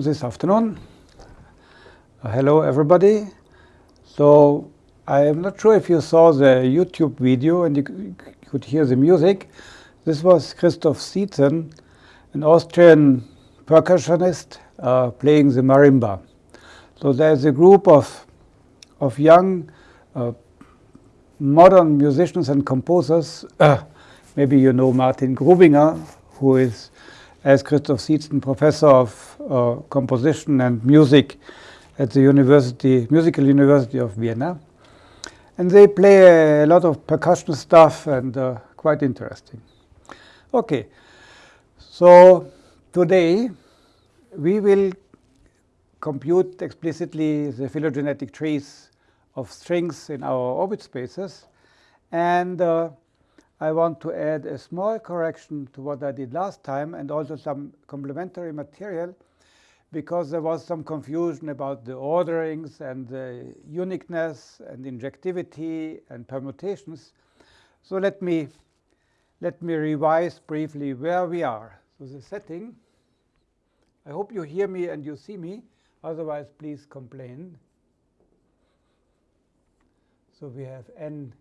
this afternoon. Uh, hello, everybody. So I am not sure if you saw the YouTube video and you could hear the music. This was Christoph Sietzen, an Austrian percussionist uh, playing the marimba. So there's a group of, of young uh, modern musicians and composers. Uh, maybe you know Martin Grubinger, who is, as Christoph Sietzen, professor of uh, composition and music at the University, Musical University of Vienna. And they play a lot of percussion stuff and uh, quite interesting. Okay, so today we will compute explicitly the phylogenetic trees of strings in our orbit spaces. And uh, I want to add a small correction to what I did last time and also some complementary material because there was some confusion about the orderings and the uniqueness and injectivity and permutations. So let me, let me revise briefly where we are. So the setting, I hope you hear me and you see me. Otherwise, please complain. So we have n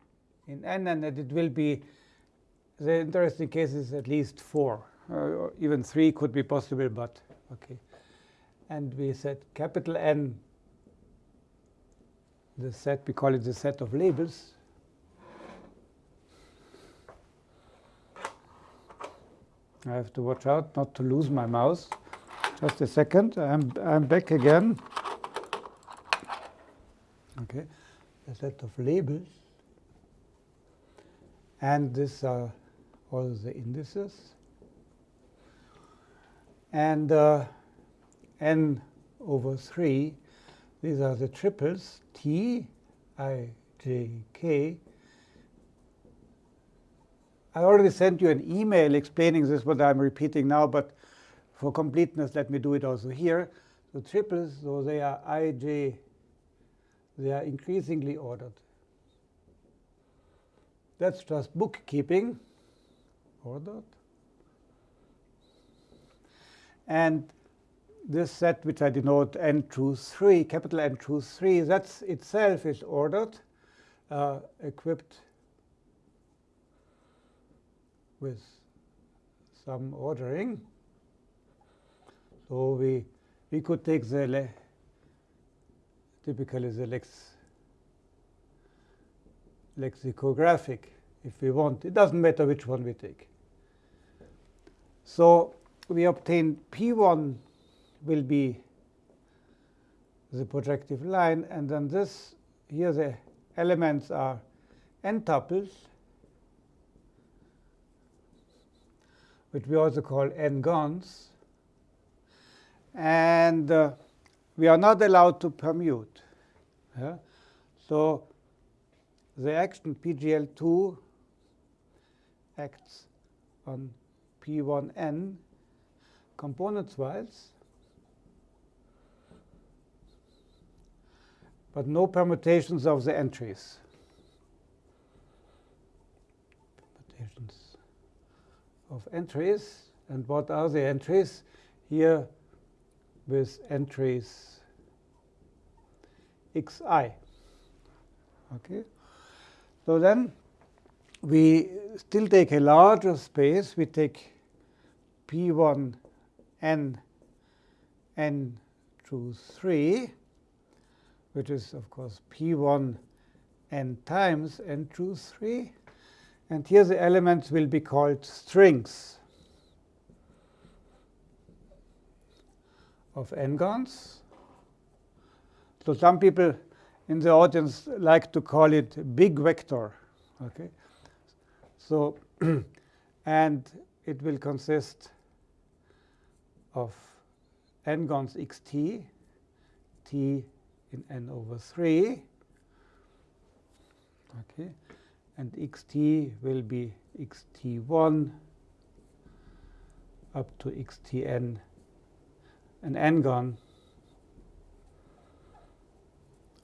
in n, and it will be the interesting case is at least four. Uh, even three could be possible, but okay and we said capital N, the set, we call it the set of labels. I have to watch out not to lose my mouse. Just a second, I'm, I'm back again. Okay, a set of labels. And this are all the indices. And uh, n over 3. These are the triples t, i, j, k. I already sent you an email explaining this, what I'm repeating now, but for completeness, let me do it also here. The triples, so they are i, j, they are increasingly ordered. That's just bookkeeping, ordered. And this set, which I denote n choose 3, capital N choose 3, that itself is ordered, uh, equipped with some ordering. So we, we could take the typically the lex, lexicographic if we want. It doesn't matter which one we take. So we obtain P1 will be the projective line. And then this, here the elements are n tuples, which we also call n-gons. And uh, we are not allowed to permute. Yeah? So the action PGL2 acts on P1n components-wise. but no permutations of the entries. Permutations of entries. And what are the entries? Here with entries xi. Okay. So then we still take a larger space. We take P1 n n choose 3 which is, of course, P1 n times n choose 3. And here the elements will be called strings of n-gons. So some people in the audience like to call it big vector. Okay, So and it will consist of n-gons xt, t in n over 3. Okay, and xt will be xt1 up to xtn, an n-gon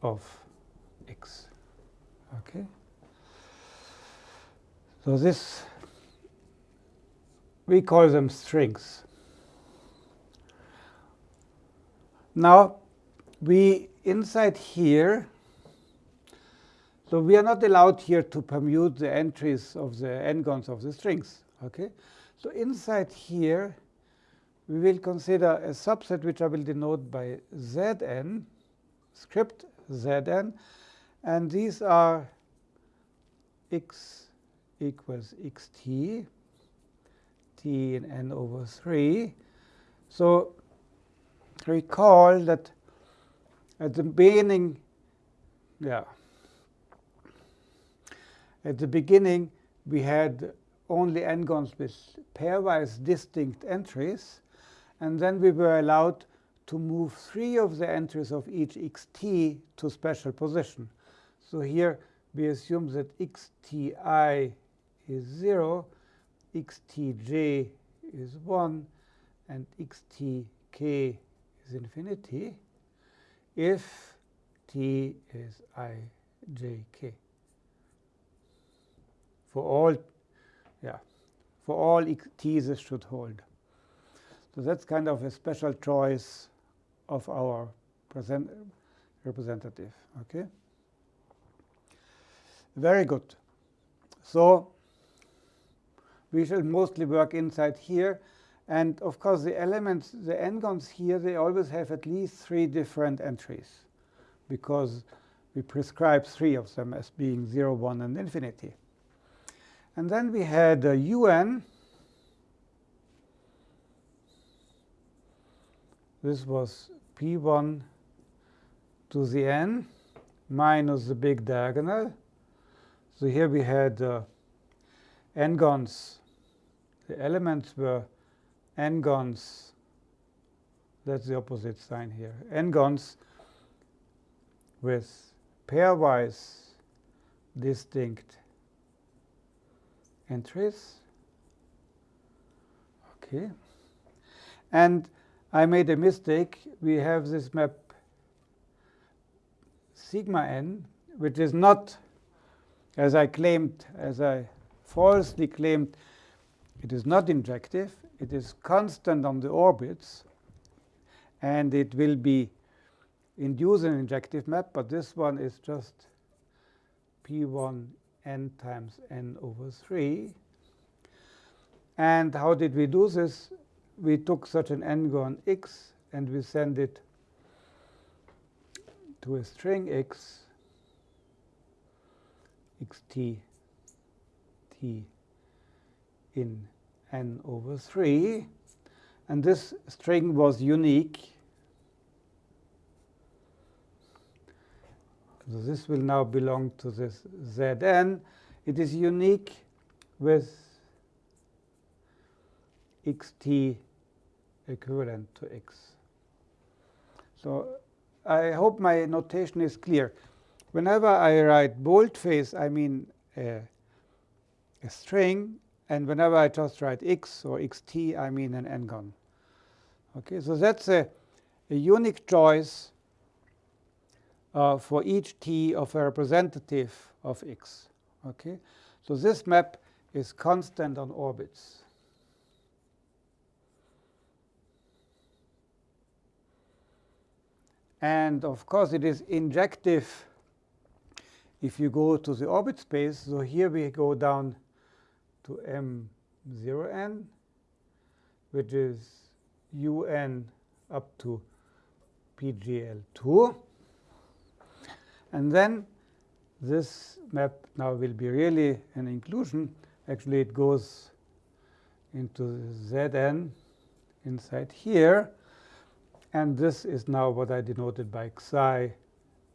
of x. Okay. So this we call them strings. Now, we inside here, so we are not allowed here to permute the entries of the n-gons of the strings. Okay, so inside here, we will consider a subset which I will denote by Zn, script Zn, and these are x equals xt, t in n over 3. So recall that at the beginning, yeah, at the beginning we had only n-gons with pairwise distinct entries, and then we were allowed to move three of the entries of each xt to special position. So here we assume that xti is 0, xtj is 1, and xtk is infinity if t is ijk. For all, yeah, for all t this should hold. So that's kind of a special choice of our present representative. Okay. Very good. So we shall mostly work inside here. And of course, the elements, the n-gons here, they always have at least three different entries because we prescribe three of them as being 0, 1, and infinity. And then we had a un. This was p1 to the n minus the big diagonal. So here we had uh, n-gons. The elements were n-gons. That's the opposite sign here. n-gons with pairwise distinct entries. Okay. And I made a mistake. We have this map sigma n, which is not, as I claimed, as I falsely claimed, it is not injective. It is constant on the orbits. And it will be induce an injective map, but this one is just p1 n times n over 3. And how did we do this? We took such an n-gon x, and we send it to a string x, xt t in n over 3. And this string was unique So this will now belong to this Zn. It is unique with xt equivalent to x. So I hope my notation is clear. Whenever I write boldface, I mean a, a string. And whenever I just write x or xt, I mean an n-gon. Okay, so that's a, a unique choice uh, for each t of a representative of x. Okay, so this map is constant on orbits. And of course, it is injective if you go to the orbit space. So here we go down to m0n, which is un up to pgl2. And then this map now will be really an inclusion. Actually, it goes into Zn inside here. And this is now what I denoted by xi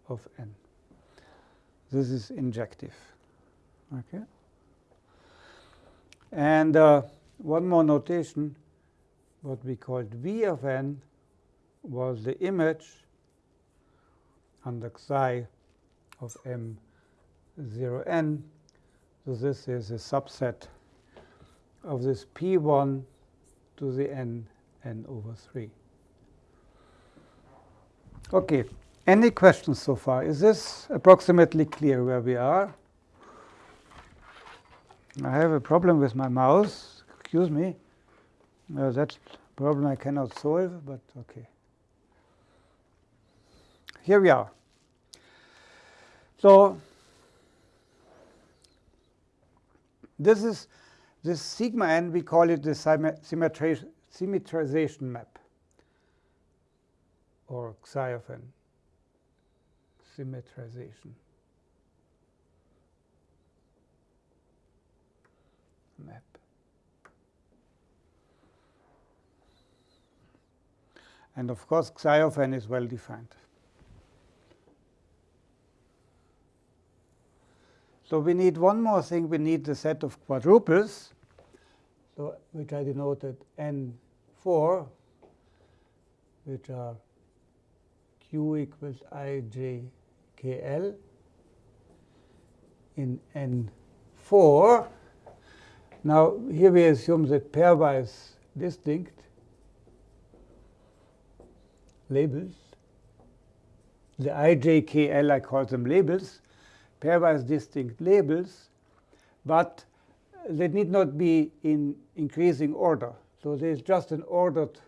of n. This is injective. Okay. And uh, one more notation, what we called v of n was the image under xi of m0n. So this is a subset of this p1 to the n n over 3. Okay, any questions so far? Is this approximately clear where we are? I have a problem with my mouse. Excuse me. Uh, that's a problem I cannot solve, but okay. here we are. So this is this sigma n, we call it the symmetrization map or psi of n, symmetrization map. And of course, psi of n is well defined. So we need one more thing. We need the set of quadruples, so which I denoted n4, which are q equals i j k l in n4. Now here we assume that pairwise distinct labels, the i, j, k, l, I call them labels, pairwise distinct labels, but they need not be in increasing order. So there's just an ordered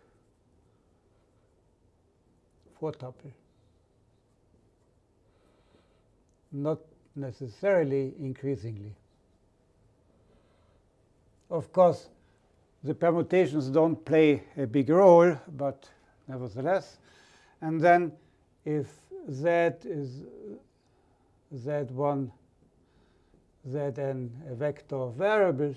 four tuple, not necessarily increasingly. Of course, the permutations don't play a big role, but nevertheless. And then if z is z1, zn a vector of variables,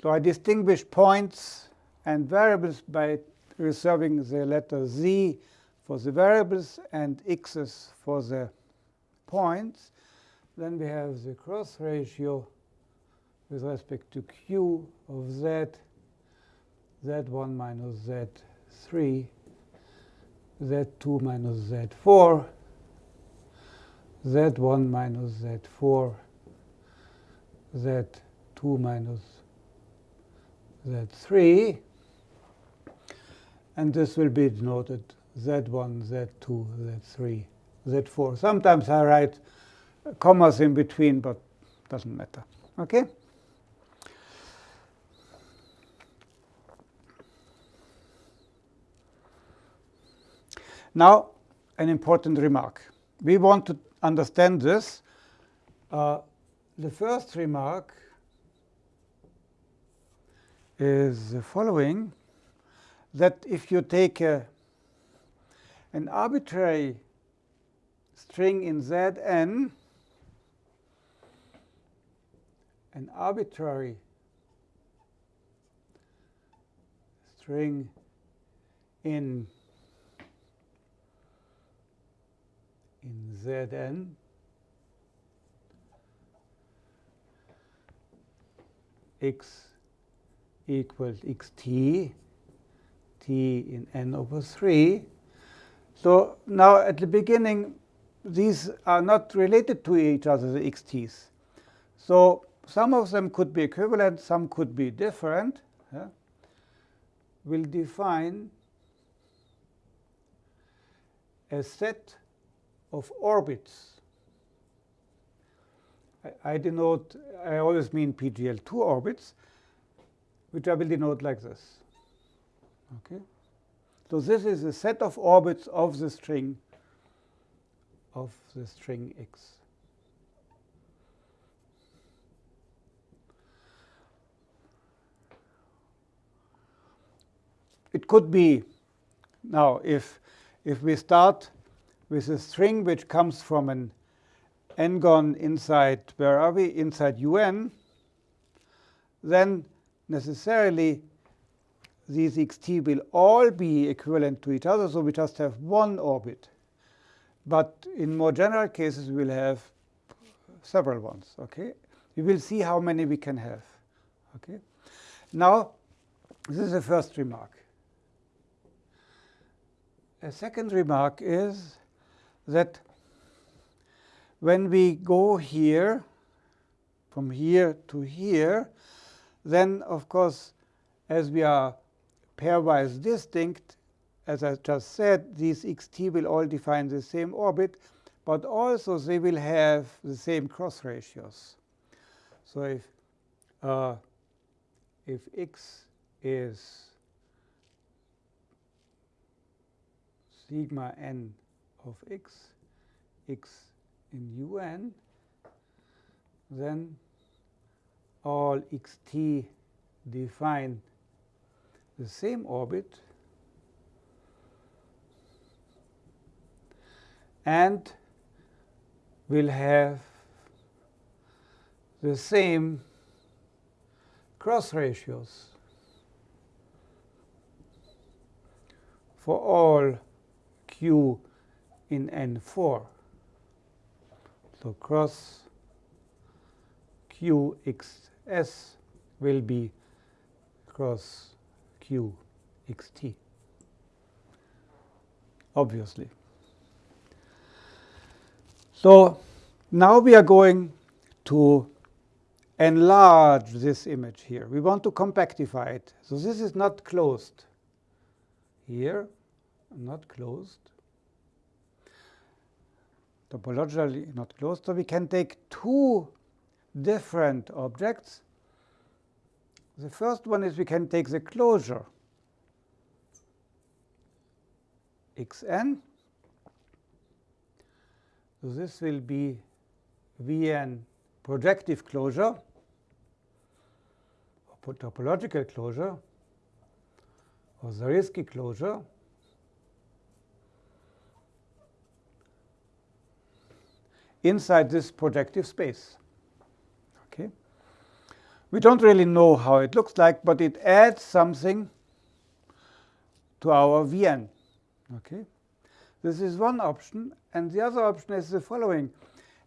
so I distinguish points and variables by reserving the letter z for the variables and x's for the points. Then we have the cross ratio with respect to q of z, z1 minus z3, z2 minus z4, z1 minus z4, z2 minus z3. And this will be denoted z1, z2, z3, z4. Sometimes I write commas in between, but doesn't matter. Okay? Now, an important remark. We want to understand this. Uh, the first remark is the following, that if you take a, an arbitrary string in Zn, an arbitrary string in in Zn x equals xt, t in n over 3. So now at the beginning, these are not related to each other, the xt's. So some of them could be equivalent, some could be different. Yeah? We'll define a set of orbits. I, I denote, I always mean PGL2 orbits, which I will denote like this. Okay. So this is a set of orbits of the string of the string x. It could be now if if we start with a string which comes from an n-gon inside, where are we, inside un, then necessarily these xt will all be equivalent to each other, so we just have one orbit. But in more general cases, we will have several ones. Okay, we will see how many we can have. Okay, now this is the first remark. A second remark is that when we go here, from here to here, then, of course, as we are pairwise distinct, as I just said, these xt will all define the same orbit, but also they will have the same cross ratios. So if, uh, if x is sigma n of x, x in un, then all xt define the same orbit and will have the same cross ratios for all q in N4. So cross QXS will be cross QXT, obviously. So now we are going to enlarge this image here. We want to compactify it. So this is not closed here, not closed. Topologically not closed. So we can take two different objects. The first one is we can take the closure xn. So this will be Vn projective closure, or topological closure, or Zariski closure. inside this projective space. Okay. We don't really know how it looks like, but it adds something to our Vn. Okay. This is one option. And the other option is the following.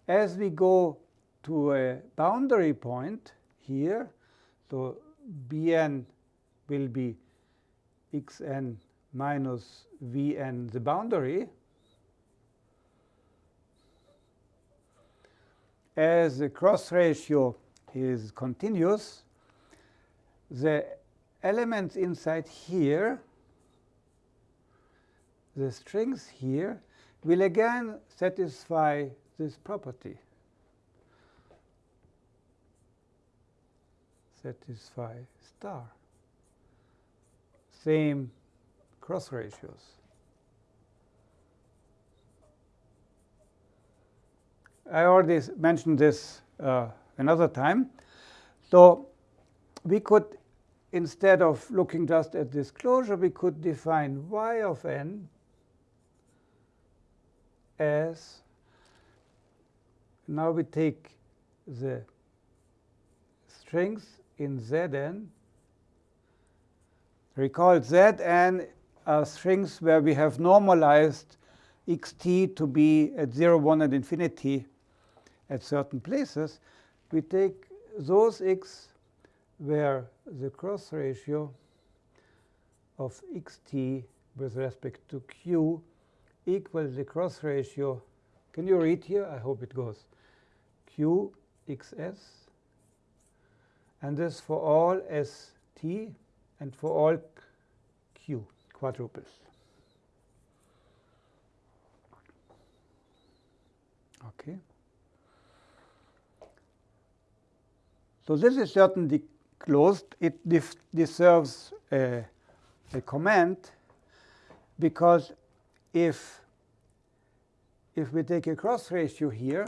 As we go to a boundary point here, so Bn will be xn minus Vn, the boundary. As the cross ratio is continuous, the elements inside here, the strings here, will again satisfy this property. Satisfy star. Same cross ratios. I already mentioned this uh, another time. So we could, instead of looking just at this closure, we could define y of n as, now we take the strings in Zn. Recall Zn are strings where we have normalized xt to be at 0, 1, and infinity at certain places. We take those x where the cross ratio of xt with respect to q equals the cross ratio. Can you read here? I hope it goes. QXS. And this for all st and for all q quadruples. Okay. So this is certainly closed. It deserves a, a comment because if, if we take a cross ratio here,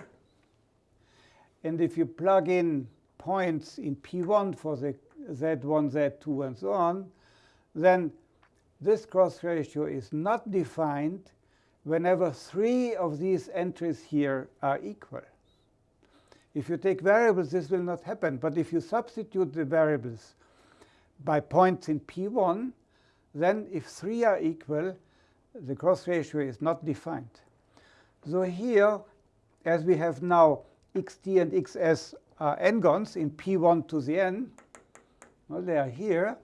and if you plug in points in P1 for the Z1, Z2, and so on, then this cross ratio is not defined whenever three of these entries here are equal. If you take variables, this will not happen. But if you substitute the variables by points in P1, then if three are equal, the cross ratio is not defined. So here, as we have now xt and xs are n-gons in p1 to the n, well, they are here.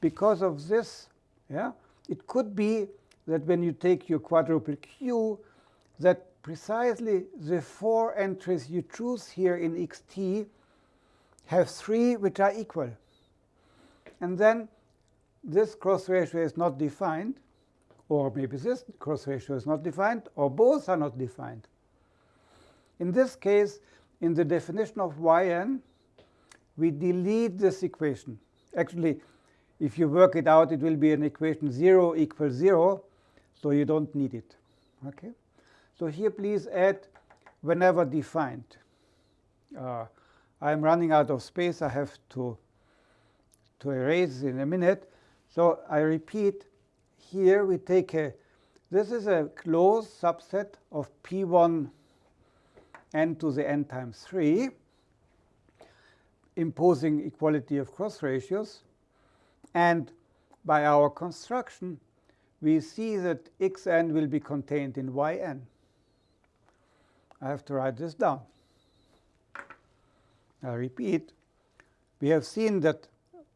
Because of this, yeah, it could be that when you take your quadruple q, that precisely the four entries you choose here in xt have three which are equal. And then this cross ratio is not defined or maybe this cross ratio is not defined, or both are not defined. In this case, in the definition of yn, we delete this equation. Actually, if you work it out, it will be an equation 0 equals 0. so you don't need it. Okay? So here please add whenever defined. Uh, I'm running out of space. I have to, to erase in a minute. So I repeat, here we take a, this is a closed subset of P1 n to the n times 3, imposing equality of cross ratios. And by our construction, we see that xn will be contained in yn. I have to write this down. I repeat, we have seen that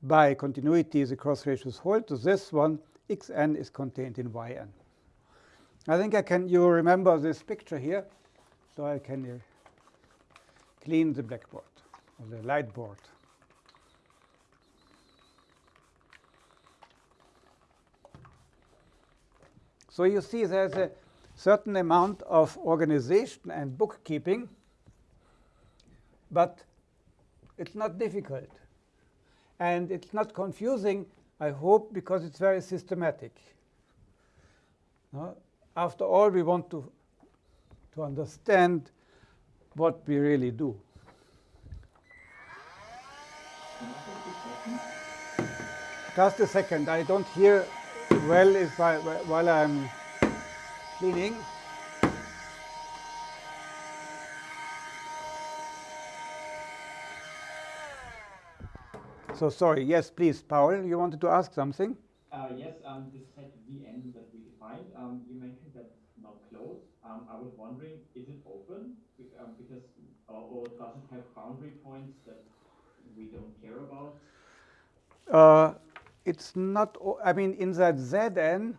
by continuity the cross ratios hold to this one, xn is contained in yn. I think I can, you remember this picture here, so I can uh, clean the blackboard or the light board. So you see there's a certain amount of organization and bookkeeping, but it's not difficult. And it's not confusing, I hope, because it's very systematic. After all, we want to, to understand what we really do. Just a second. I don't hear well if I, while I'm cleaning. So sorry. Yes, please, Paul, you wanted to ask something? Uh, yes, um, this set Vn that we defined, um, you mentioned that it's not closed. Um, I was wondering, is it open? Um, because, or, or, does it have boundary points that we don't care about? Uh, it's not, I mean, inside Zn,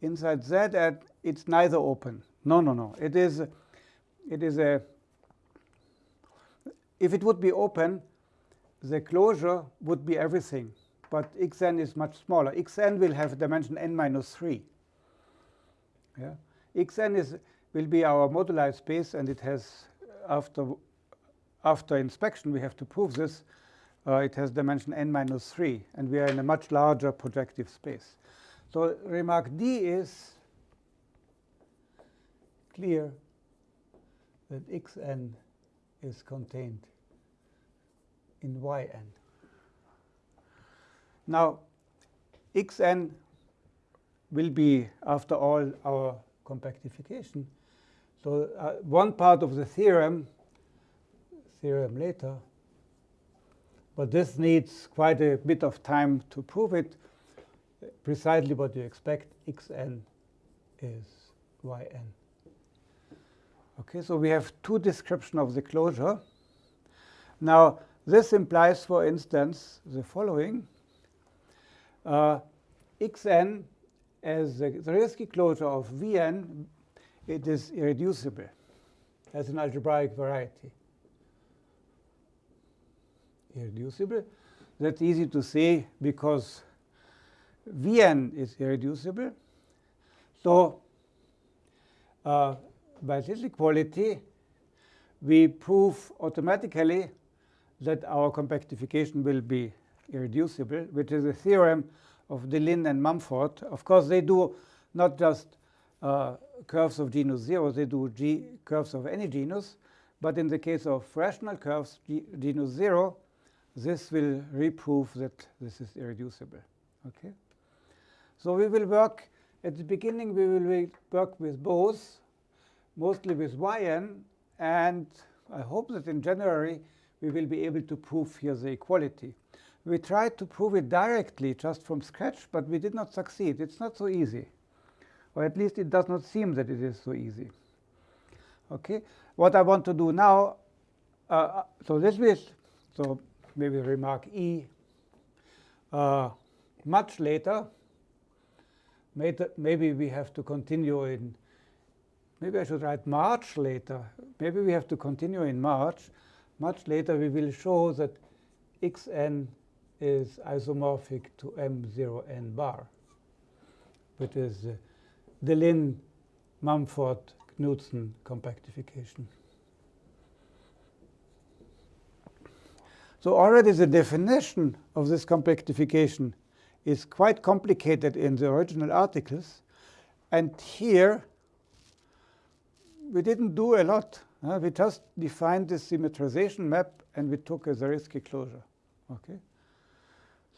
inside Zn, it's neither open. No, no, no. It is, it is a, if it would be open, the closure would be everything but xn is much smaller. xn will have a dimension n minus 3. Yeah? xn is, will be our moduli space, and it has, after, after inspection, we have to prove this, uh, it has dimension n minus 3, and we are in a much larger projective space. So remark D is clear that xn is contained in yn. Now, xn will be, after all, our compactification. So uh, one part of the theorem, theorem later, but this needs quite a bit of time to prove it. Precisely what you expect, xn is yn. Okay, so we have two description of the closure. Now, this implies, for instance, the following. Uh, xn as the Zariski closure of Vn, it is irreducible as an algebraic variety. Irreducible. That's easy to say because Vn is irreducible. So uh, by this equality, we prove automatically that our compactification will be irreducible, which is a theorem of Deligne and Mumford. Of course, they do not just uh, curves of genus 0, they do G curves of any genus. But in the case of rational curves, G genus 0, this will reprove that this is irreducible. Okay? So we will work, at the beginning, we will work with both, mostly with yn, and I hope that in January, we will be able to prove here the equality. We tried to prove it directly just from scratch, but we did not succeed. It's not so easy. Or at least it does not seem that it is so easy. Okay, what I want to do now, uh, uh so this is, so maybe remark E, uh, much later, maybe we have to continue in, maybe I should write March later. Maybe we have to continue in March. Much later we will show that xn is isomorphic to M0n bar, which is uh, Deligne Mumford Knudsen compactification. So already the definition of this compactification is quite complicated in the original articles. And here, we didn't do a lot. Uh, we just defined this symmetrization map and we took a Zariski closure. Okay,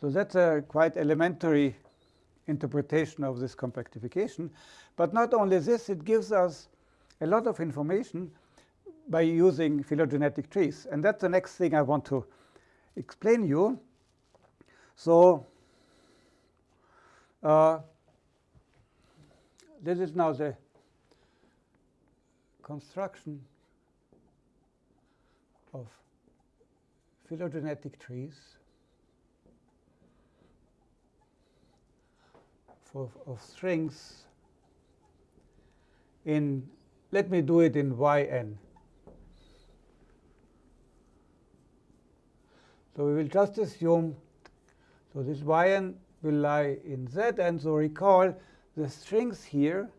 So that's a quite elementary interpretation of this compactification. But not only this, it gives us a lot of information by using phylogenetic trees. And that's the next thing I want to explain you. So uh, this is now the construction of phylogenetic trees for, of strings in, let me do it in yn. So we will just assume, so this yn will lie in z, and so recall the strings here,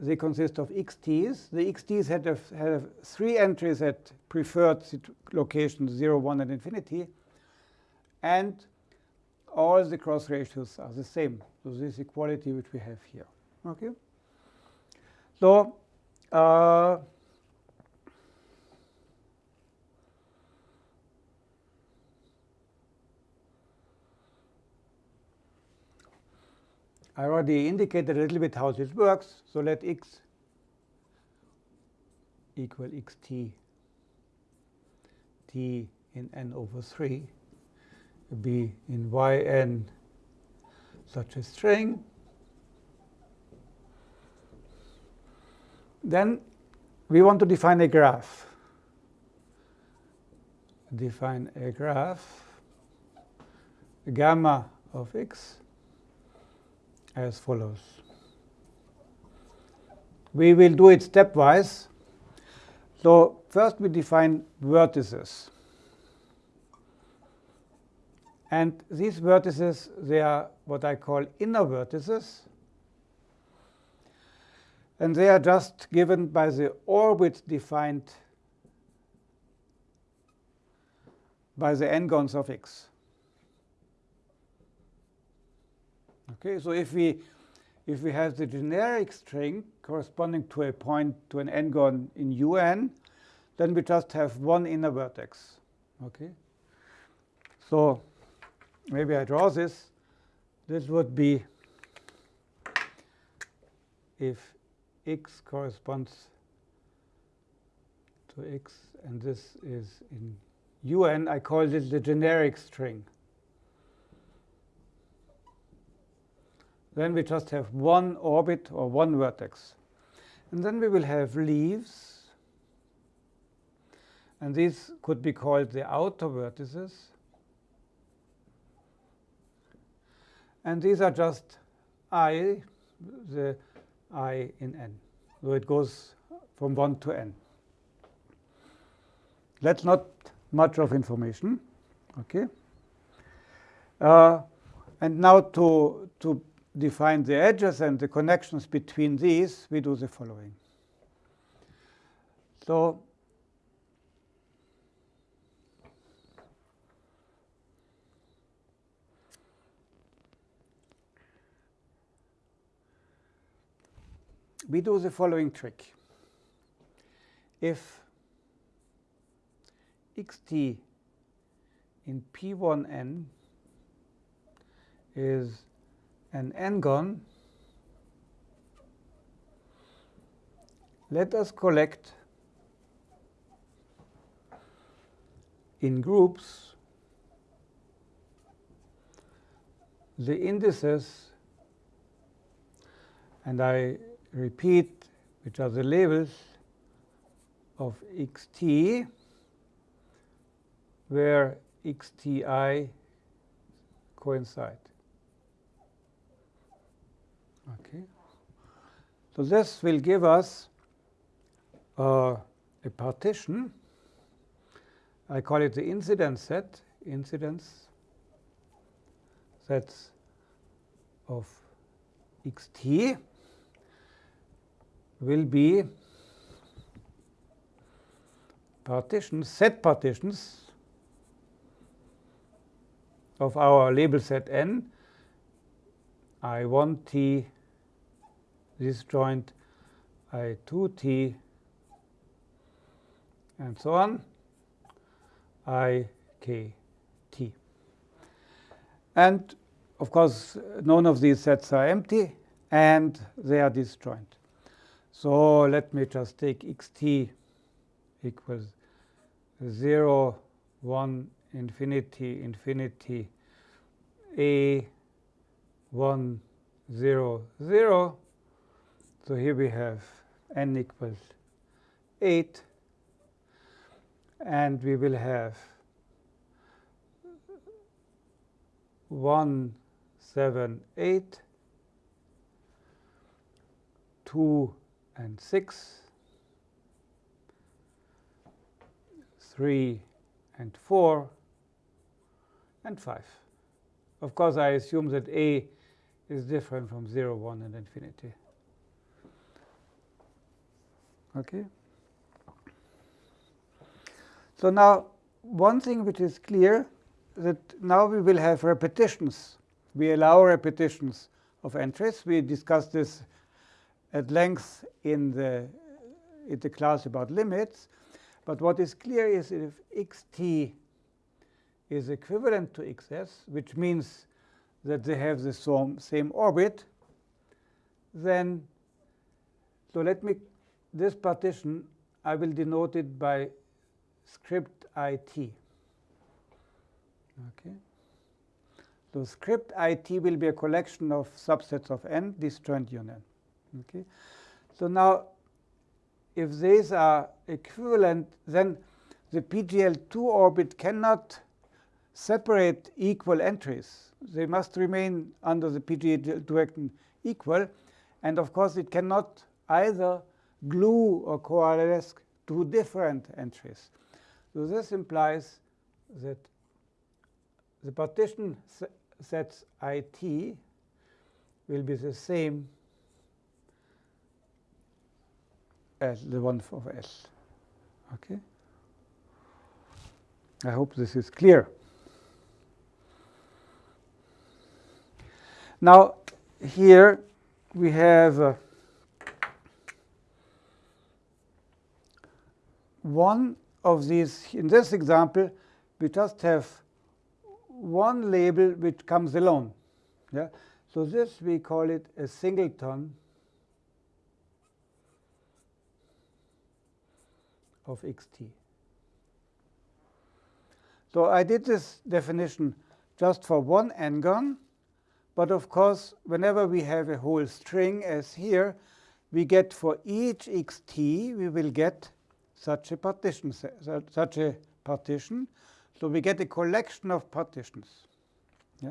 they consist of xt's. The xt's had, a, have three entries at preferred locations 0, 1, and infinity. And all the cross ratios are the same. So this equality which we have here. Okay. So uh, I already indicated a little bit how this works. So let x equal xt t in n over 3 be in yn such a string. Then we want to define a graph. Define a graph, gamma of x as follows. We will do it stepwise. So first we define vertices. And these vertices, they are what I call inner vertices. And they are just given by the orbit defined by the n-gons of x. Okay, so if we if we have the generic string corresponding to a point to an n-gon in un, then we just have one inner vertex. Okay, so maybe I draw this. This would be if x corresponds to x, and this is in un, I call this the generic string. Then we just have one orbit or one vertex. And then we will have leaves. And these could be called the outer vertices. And these are just i, the i in n. So it goes from 1 to n. That's not much of information. Okay. Uh, and now to, to define the edges and the connections between these, we do the following. So we do the following trick. If xt in P1n is an n-gon, let us collect in groups the indices, and I repeat which are the labels of xt, where xti coincide. Okay. So this will give us uh, a partition. I call it the incidence set, incidence sets of xt will be partitions, set partitions of our label set n I1t, this joint I2t, and so on, IKT. And of course, none of these sets are empty, and they are disjoint. So let me just take xt equals 0, 1, infinity, infinity, a, 1, 0, 0. So here we have n equals 8. And we will have 1, 7, 8, 2 and 6, 3 and 4, and 5. Of course, I assume that A is different from 0, 1, and infinity. Okay. So now, one thing which is clear that now we will have repetitions. We allow repetitions of entries. We discussed this at length in the, in the class about limits. But what is clear is if xt is equivalent to xs, which means that they have the same orbit, then, so let me, this partition, I will denote it by script it. Okay. So script it will be a collection of subsets of n, disjoint union. Okay. So now, if these are equivalent, then the PGL2 orbit cannot separate equal entries. They must remain under the PGL direction equal. And of course, it cannot either glue or coalesce two different entries. So this implies that the partition sets IT will be the same as the one for S. Okay? I hope this is clear. Now, here we have uh, one of these. In this example, we just have one label which comes alone. Yeah? So this, we call it a singleton of xt. So I did this definition just for one n-gon. But of course, whenever we have a whole string as here, we get for each xt, we will get such a partition, such a partition. So we get a collection of partitions. Yeah.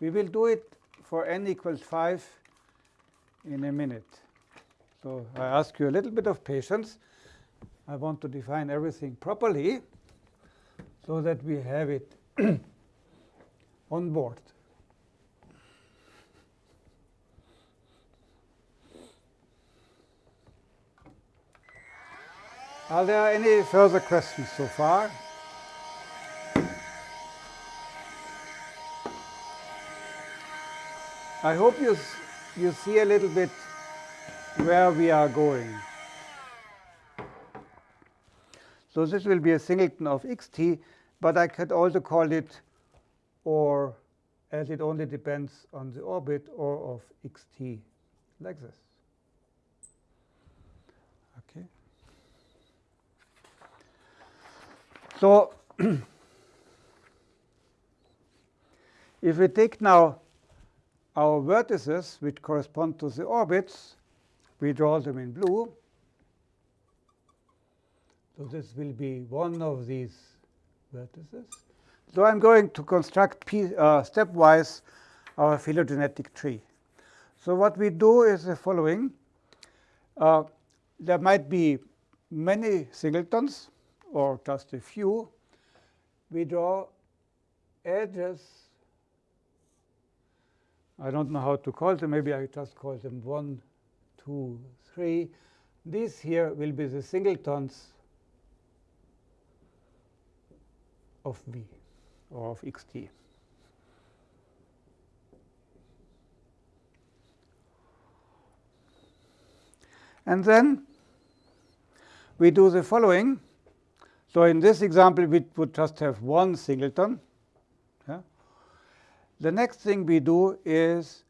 We will do it for n equals 5 in a minute. So I ask you a little bit of patience. I want to define everything properly so that we have it on board. Are there any further questions so far? I hope you, you see a little bit where we are going. So this will be a singleton of xt. But I could also call it or as it only depends on the orbit or of xt like this. Okay. So if we take now our vertices, which correspond to the orbits, we draw them in blue. So this will be one of these vertices. So I'm going to construct uh, stepwise our phylogenetic tree. So what we do is the following. Uh, there might be many singletons or just a few. We draw edges. I don't know how to call them. Maybe I just call them one, two, three. These here will be the singletons of v or of xt. And then we do the following. So in this example, we would just have one singleton. Yeah. The next thing we do is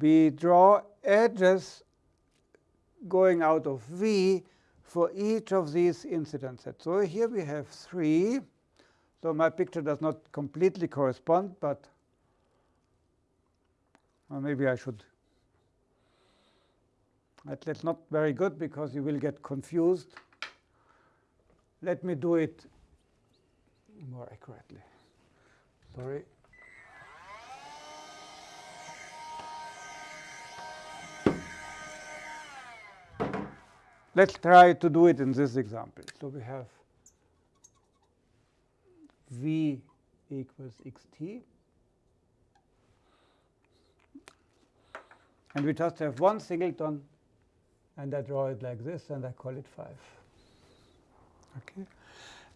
we draw edges going out of V for each of these incident sets. So here we have three. So my picture does not completely correspond, but maybe I should. That's not very good because you will get confused. Let me do it more accurately. Sorry. Let's try to do it in this example. So we have v equals xt. And we just have one singleton, and I draw it like this, and I call it 5. Okay.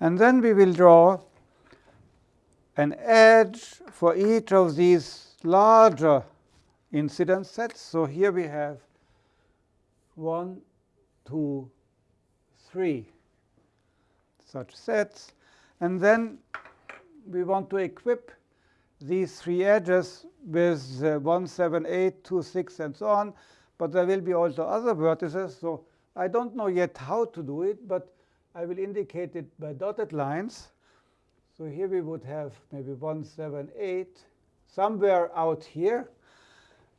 And then we will draw an edge for each of these larger incidence sets. So here we have one, two, three such sets. And then we want to equip these three edges with uh, 1, 7, 8, 2, 6, and so on. But there will be also other vertices. So I don't know yet how to do it, but I will indicate it by dotted lines. So here we would have maybe 1, 7, 8, somewhere out here.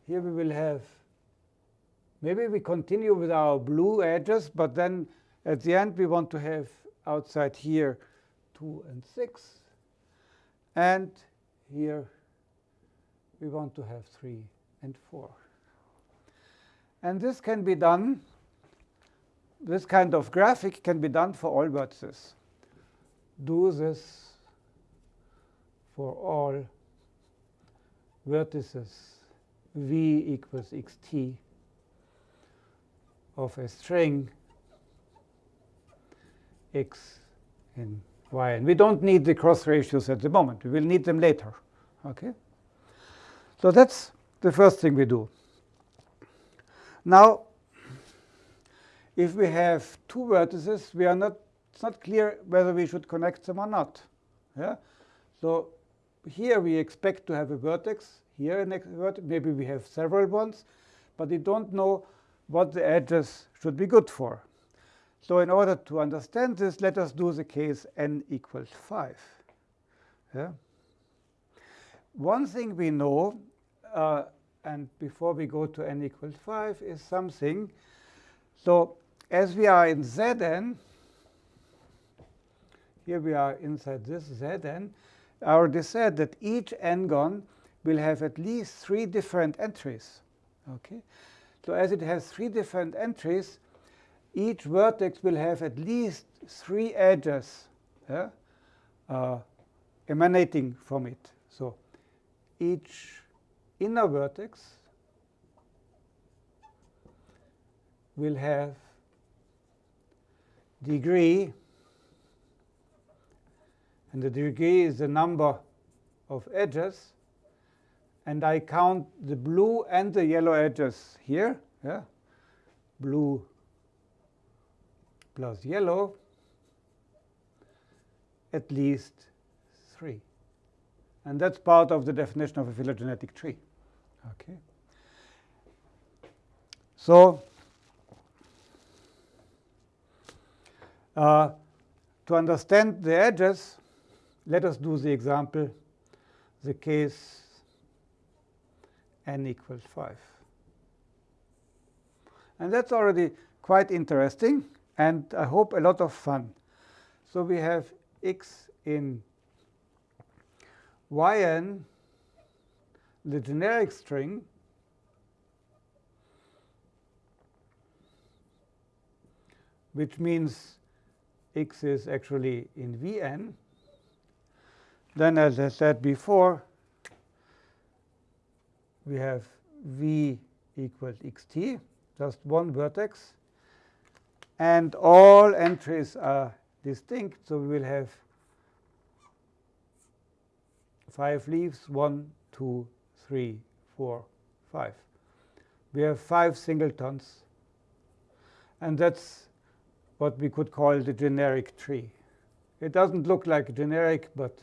Here we will have, maybe we continue with our blue edges, but then at the end we want to have outside here 2 and 6. And here we want to have 3 and 4. And this can be done this kind of graphic can be done for all vertices. Do this for all vertices v equals xt of a string x and y. And we don't need the cross ratios at the moment. We will need them later. Okay. So that's the first thing we do. Now, if we have two vertices, we are not, it's not clear whether we should connect them or not. Yeah? So here we expect to have a vertex, here a vertex, maybe we have several ones, but we don't know what the edges should be good for. So in order to understand this, let us do the case n equals 5. Yeah? One thing we know, uh, and before we go to n equals 5, is something. So as we are in Zn, here we are inside this Zn, I already said that each n-gon will have at least three different entries. Okay, So as it has three different entries, each vertex will have at least three edges yeah, uh, emanating from it. So each inner vertex will have degree, and the degree is the number of edges, and I count the blue and the yellow edges here, yeah, blue plus yellow, at least three. And that's part of the definition of a phylogenetic tree. Okay. So Uh, to understand the edges, let us do the example, the case n equals 5. And that's already quite interesting, and I hope a lot of fun. So we have x in yn, the generic string, which means x is actually in Vn. Then, as I said before, we have V equals xt, just one vertex. And all entries are distinct, so we will have five leaves, one, two, three, four, five. We have five singletons. And that's what we could call the generic tree. It doesn't look like generic, but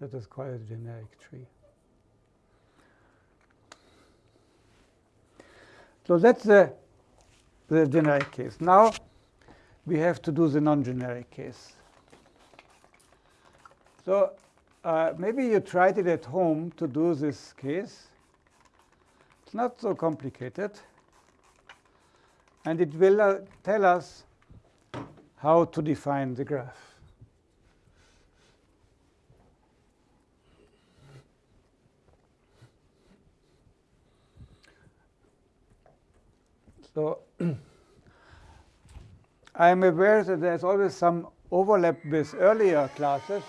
that is quite a generic tree. So that's the, the generic case. Now we have to do the non-generic case. So uh, maybe you tried it at home to do this case. It's not so complicated. And it will uh, tell us how to define the graph. So I am aware that there's always some overlap with earlier classes,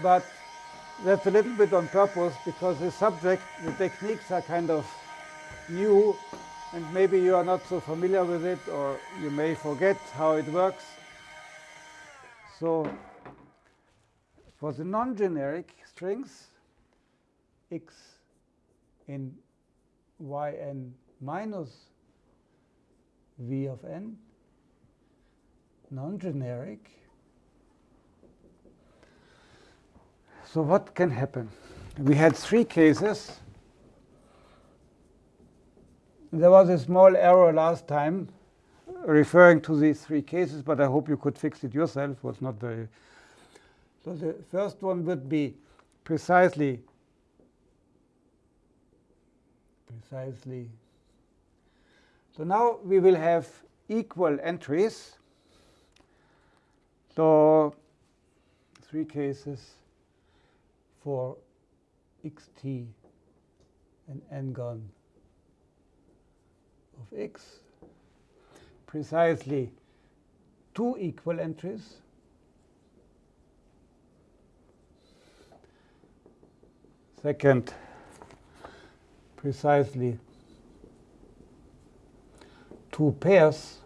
but that's a little bit on purpose because the subject, the techniques are kind of new, and maybe you are not so familiar with it, or you may forget how it works. So for the non-generic strings, x in yn minus v of n, non-generic. So what can happen? We had three cases. There was a small error last time referring to these three cases, but I hope you could fix it yourself. It was not very. So the first one would be precisely precisely so now we will have equal entries. So three cases for xt and n-gon x, precisely two equal entries. Second, precisely two pairs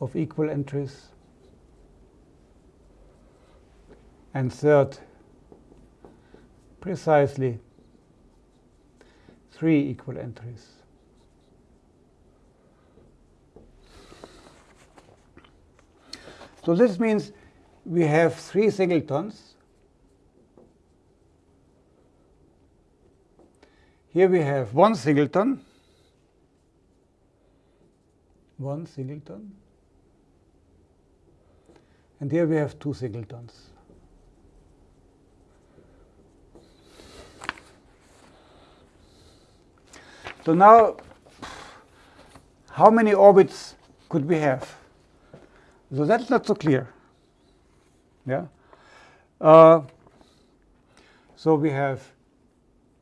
of equal entries. And third, precisely three equal entries. So this means we have three singletons. Here we have one singleton one singleton. And here we have two singletons. So now, how many orbits could we have? So that's not so clear. Yeah. Uh, so we have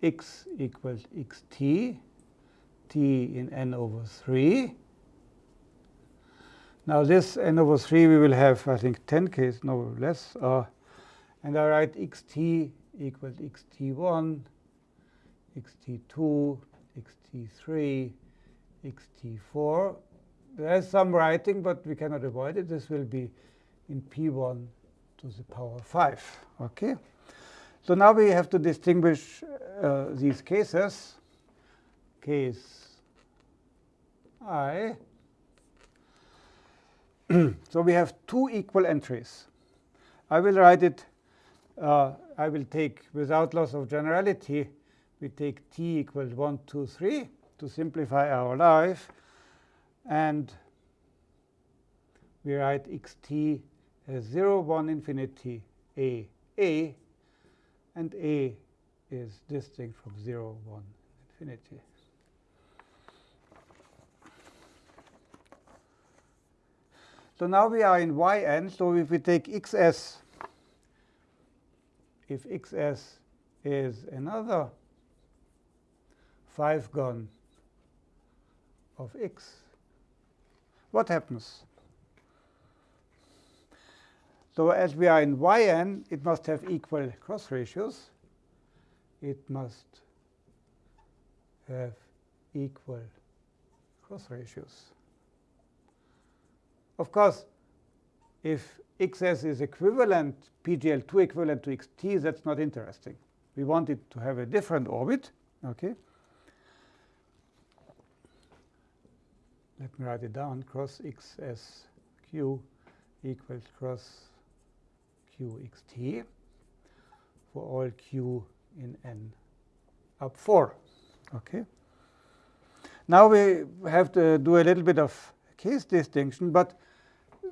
x equals xt, t in n over 3. Now this n over 3 we will have, I think, 10 case, no less. Uh, and I write xt equals xt1, xt2, xt3, xt4. There's some writing, but we cannot avoid it. This will be in p1 to the power 5. Okay. So now we have to distinguish uh, these cases. Case i so we have two equal entries. I will write it, uh, I will take, without loss of generality, we take t equals 1, 2, 3 to simplify our life. And we write xt as uh, 0, 1, infinity, a, a. And a is distinct from 0, 1, infinity. So now we are in yn. So if we take xs, if xs is another 5 gon of x, what happens? So as we are in yn, it must have equal cross ratios. It must have equal cross ratios. Of course, if xs is equivalent, PGL2 equivalent to xt, that's not interesting. We want it to have a different orbit. Okay. Let me write it down. Cross xsq equals cross qxt for all q in n up 4. Okay. Now we have to do a little bit of case distinction, but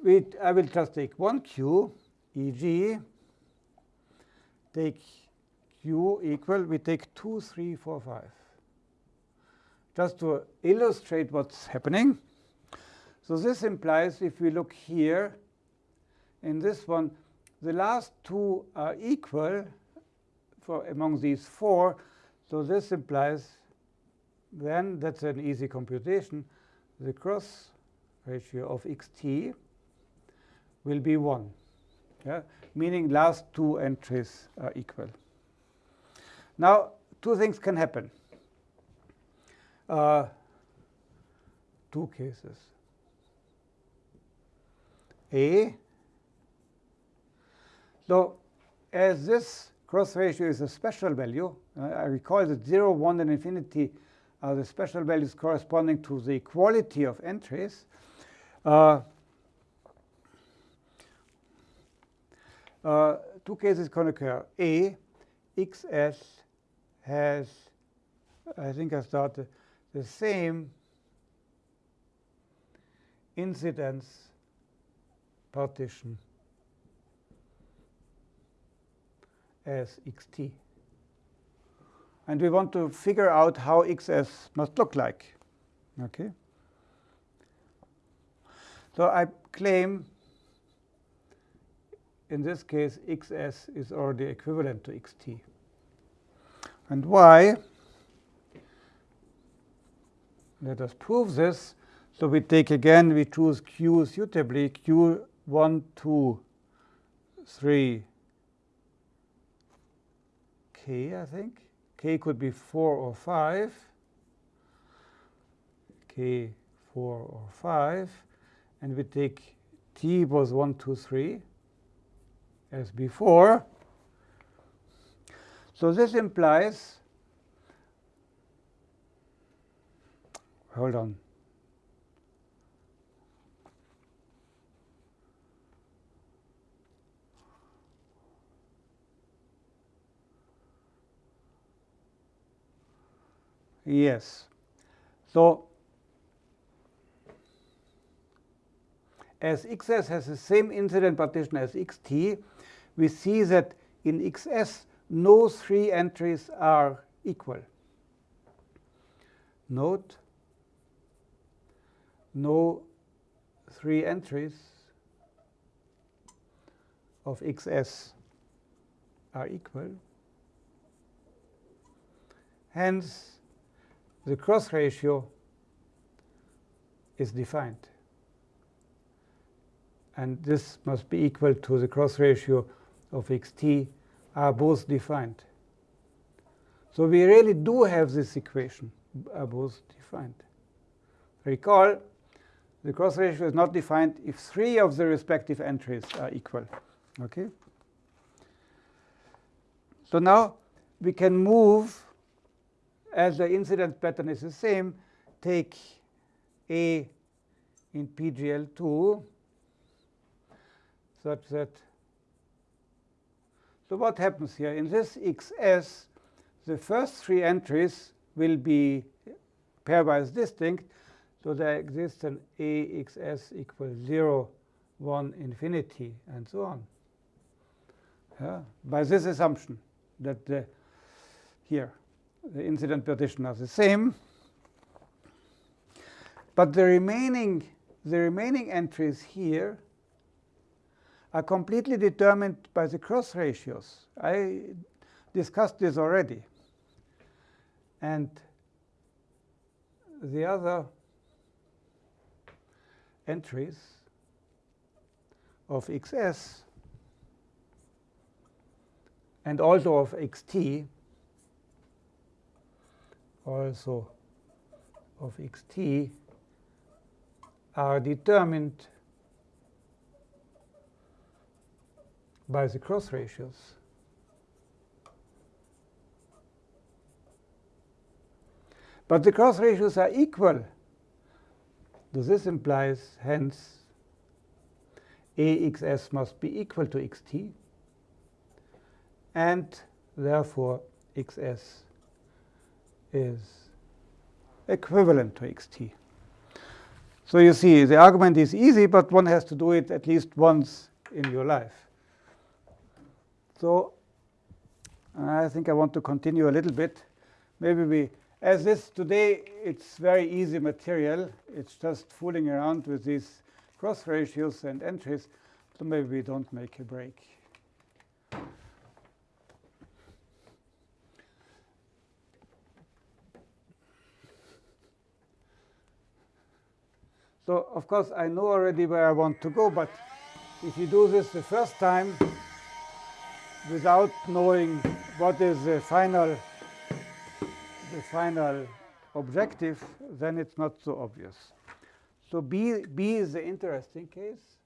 we, I will just take one q, e.g., take q equal, we take 2, 3, 4, 5. Just to illustrate what's happening. So this implies if we look here, in this one, the last two are equal for among these four. So this implies then that's an easy computation. The cross ratio of xt will be 1, yeah? meaning last two entries are equal. Now, two things can happen. Uh, two cases. A, so as this cross ratio is a special value, uh, I recall that 0, 1, and infinity are the special values corresponding to the equality of entries. Uh, uh, two cases can occur. A, xs has, I think I started, the same incidence partition as xt. And we want to figure out how xs must look like. Okay. So I claim in this case xs is already equivalent to xt. And why? Let us prove this. So we take again, we choose q suitably, q 1, 2, 3, k, I think. k could be 4 or 5. k 4 or 5. And we take t was 1, 2, 3 as before. So this implies, hold on. Yes. So as xs has the same incident partition as xt, we see that in xs no three entries are equal. Note, no three entries of xs are equal. Hence, the cross ratio is defined. And this must be equal to the cross ratio of xt are both defined. So we really do have this equation, are both defined. Recall, the cross ratio is not defined if three of the respective entries are equal. Okay. So now we can move, as the incidence pattern is the same, take A in PGL2 such that so what happens here? In this xs, the first three entries will be pairwise distinct. So there exists an axs equals 0, 1, infinity, and so on. Yeah? By this assumption that the, here the incident partition are the same. But the remaining, the remaining entries here are completely determined by the cross ratios. I discussed this already. And the other entries of xs and also of xt, also of xt, are determined by the cross ratios. But the cross ratios are equal. So this implies, hence, AXS must be equal to XT. And therefore, XS is equivalent to XT. So you see, the argument is easy, but one has to do it at least once in your life. So I think I want to continue a little bit. Maybe we as this today, it's very easy material. It's just fooling around with these cross ratios and entries. So maybe we don't make a break. So of course, I know already where I want to go, but if you do this the first time without knowing what is the final the final objective, then it's not so obvious. So B, B is the interesting case.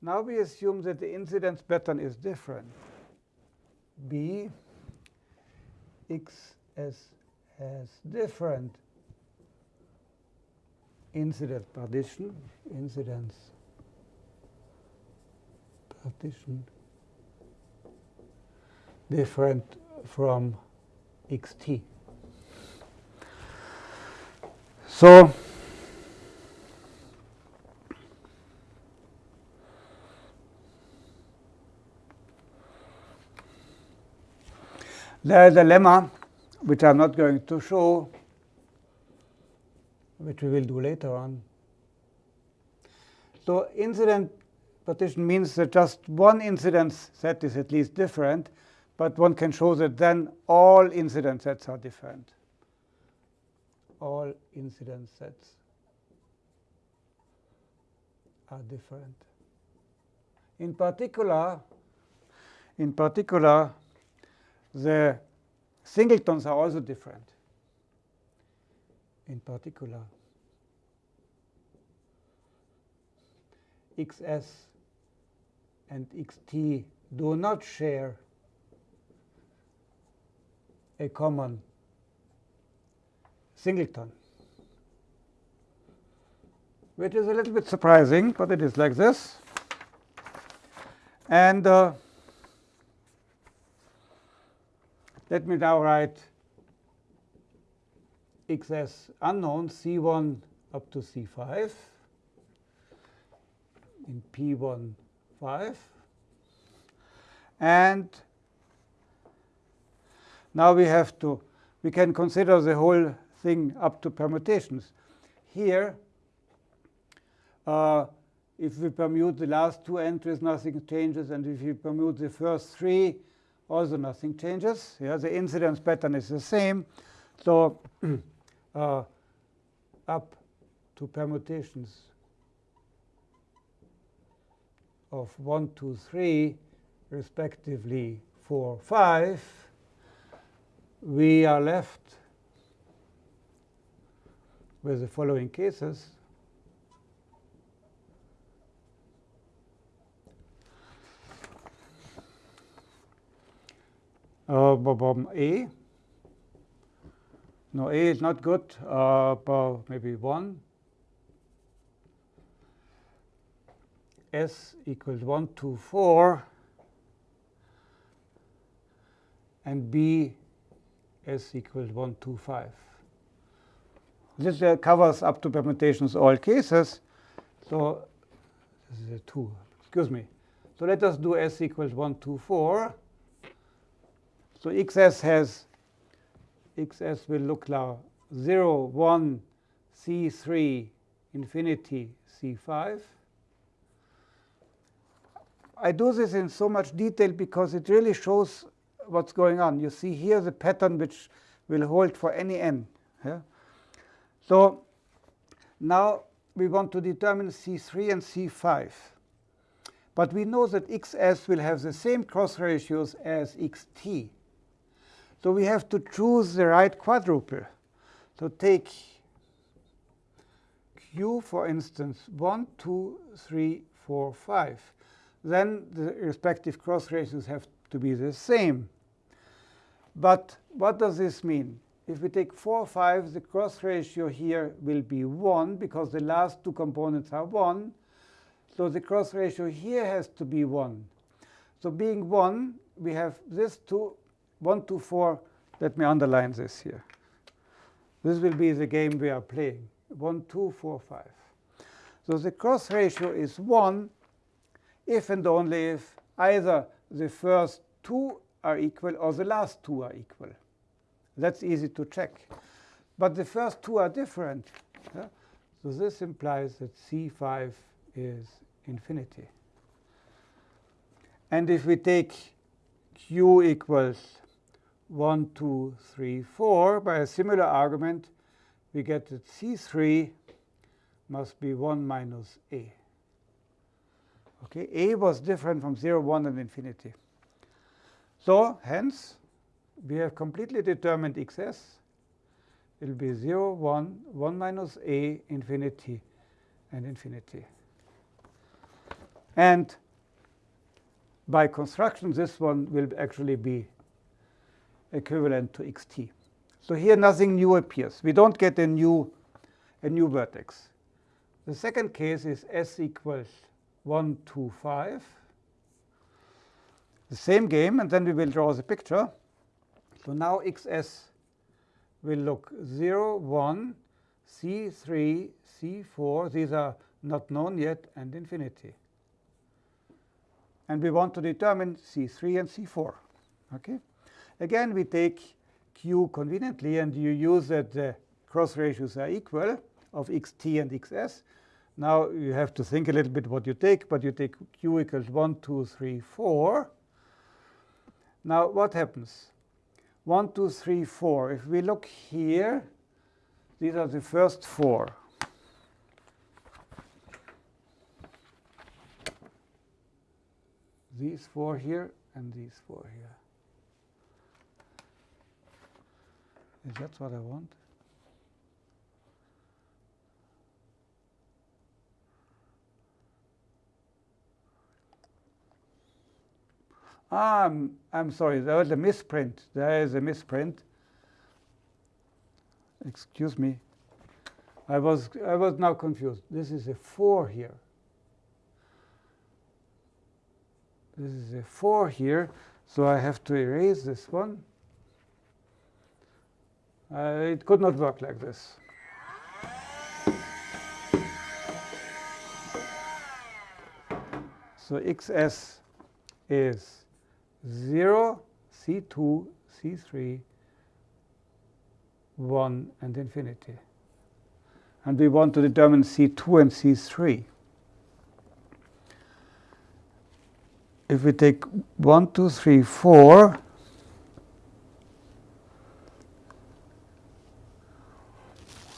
Now we assume that the incidence pattern is different. B, X has different incident partition, incidence partition different from xt. So there is a lemma which I'm not going to show, which we will do later on. So incident partition means that just one incidence set is at least different, but one can show that then all incident sets are different all incident sets are different. In particular, in particular, the singletons are also different. In particular, xs and xt do not share a common singleton, which is a little bit surprising, but it is like this. And uh, let me now write xs unknown c1 up to c5 in p1 5 and now we have to we can consider the whole thing up to permutations. Here, uh, if we permute the last two entries, nothing changes. And if we permute the first three, also nothing changes. Yeah, the incidence pattern is the same. So uh, up to permutations of 1, 2, 3, respectively 4, 5, we are left with the following cases. Uh, A. No, A is not good, uh, maybe 1. S equals 1, 2, 4. And B S equals 1, 2, 5. This uh, covers up to permutations all cases. So this is a 2. Excuse me. So let us do s equals 1, 2, 4. So xs has xs will look like 0, 1, c3, infinity, c5. I do this in so much detail because it really shows what's going on. You see here the pattern which will hold for any n. Yeah? So now we want to determine C3 and C5. But we know that xs will have the same cross ratios as xt. So we have to choose the right quadruple. So take q, for instance, 1, 2, 3, 4, 5. then the respective cross ratios have to be the same. But what does this mean? If we take 4, 5, the cross ratio here will be 1 because the last two components are 1. So the cross ratio here has to be 1. So being 1, we have this 2, 1, 2, 4. Let me underline this here. This will be the game we are playing. 1, 2, 4, 5. So the cross ratio is 1 if and only if either the first two are equal or the last two are equal. That's easy to check. But the first two are different. Yeah? So this implies that C5 is infinity. And if we take q equals 1, 2, 3, 4, by a similar argument, we get that C3 must be 1 minus a. Okay, a was different from 0, 1, and infinity. So hence, we have completely determined xs. Will be 0, 1, 1 minus a, infinity, and infinity. And by construction, this one will actually be equivalent to xt. So here nothing new appears. We don't get a new, a new vertex. The second case is s equals 1, 2, 5. The same game, and then we will draw the picture. So now xs will look 0, 1, c3, c4. These are not known yet, and infinity. And we want to determine c3 and c4. Okay. Again, we take q conveniently, and you use that the cross ratios are equal of xt and xs. Now you have to think a little bit what you take, but you take q equals 1, 2, 3, 4. Now what happens? 1, 2, 3, 4. If we look here, these are the first four. These four here and these four here. Is that what I want? I'm, I'm sorry, there was a misprint. There is a misprint. Excuse me. I was, I was now confused. This is a 4 here. This is a 4 here, so I have to erase this one. Uh, it could not work like this. So xs is 0, C2, C3, 1, and infinity. And we want to determine C2 and C3. If we take 1, 2, 3, 4,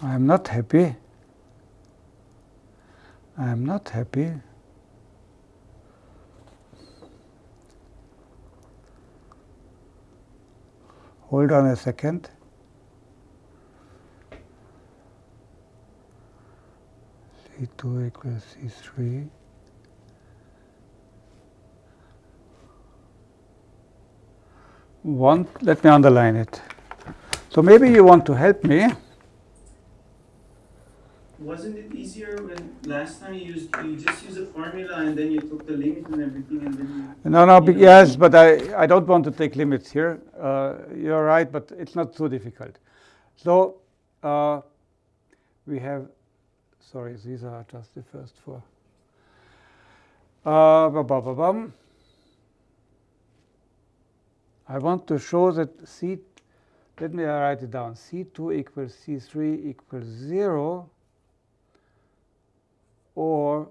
I am not happy. I am not happy. Hold on a second. C2 equals C3. One, let me underline it. So maybe you want to help me. Wasn't it easier when last time you used you just used a formula and then you took the limit and everything and then you No, no, you know? yes, but I, I don't want to take limits here. Uh, you're right, but it's not too difficult. So uh, we have, sorry, these are just the first four. Uh, ba- ba- ba- bum. I want to show that C, let me write it down. C2 equals C3 equals 0 or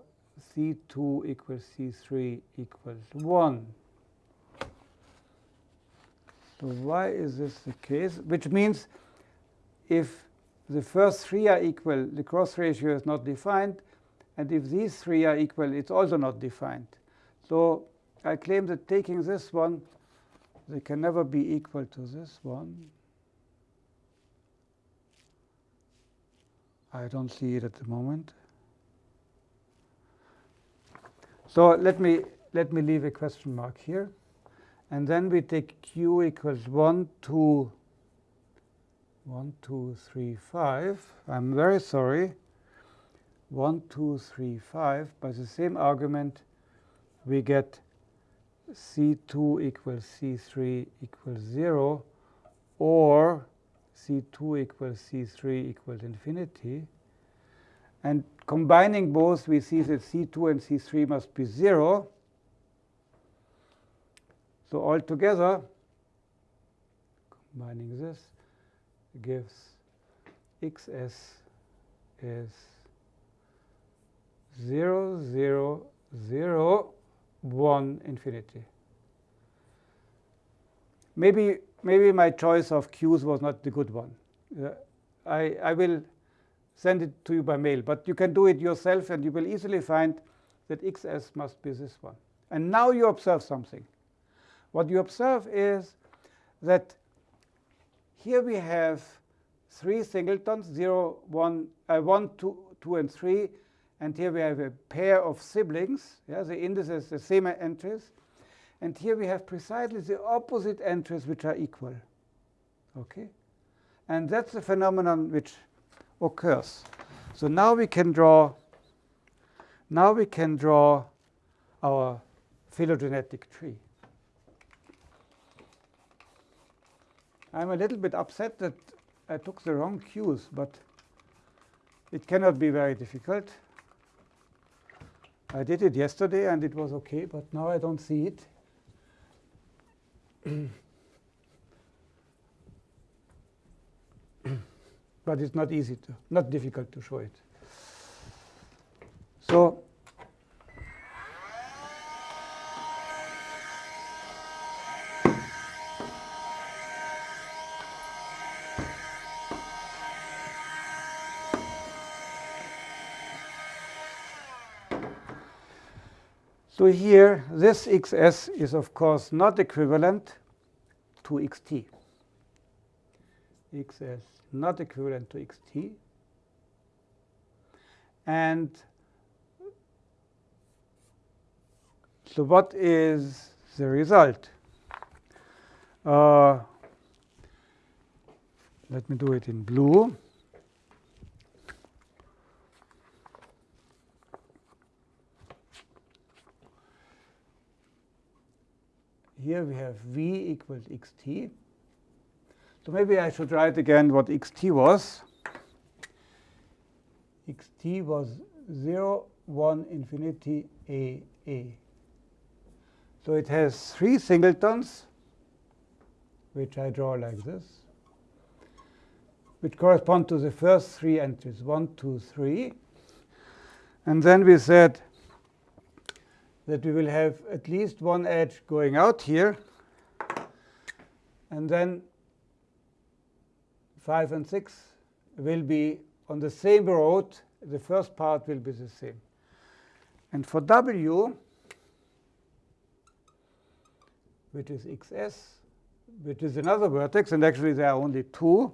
C2 equals C3 equals 1. So why is this the case? Which means if the first three are equal, the cross ratio is not defined. And if these three are equal, it's also not defined. So I claim that taking this one, they can never be equal to this one. I don't see it at the moment. So let me let me leave a question mark here. And then we take q equals 1, 2, 1, 2, 3, 5. I'm very sorry. 1, 2, 3, 5. By the same argument, we get C2 equals C3 equals 0, or C2 equals C3 equals infinity. And combining both, we see that C2 and C3 must be 0. So altogether, combining this gives xs is 0, 0, 0, 1, infinity. Maybe, maybe my choice of q's was not the good one. Uh, I, I will send it to you by mail. But you can do it yourself, and you will easily find that xs must be this one. And now you observe something. What you observe is that here we have three singletons, 0, 1, uh, 1 2, 2, and 3. And here we have a pair of siblings. Yeah, the indices, the same entries. And here we have precisely the opposite entries which are equal. Okay? And that's the phenomenon which occurs. So now we can draw now we can draw our phylogenetic tree. I'm a little bit upset that I took the wrong cues, but it cannot be very difficult. I did it yesterday and it was okay, but now I don't see it. but it's not easy to, not difficult to show it. So So here, this xs is, of course, not equivalent to xt. Xs not equivalent to xt. And so what is the result? Uh, let me do it in blue. here we have v equals xt. So maybe I should write again what xt was. xt was 0, 1, infinity, a, a. So it has three singletons, which I draw like this, which correspond to the first three entries, 1, 2, 3. And then we said that we will have at least one edge going out here. And then 5 and 6 will be on the same road. The first part will be the same. And for W, which is xs, which is another vertex, and actually there are only two.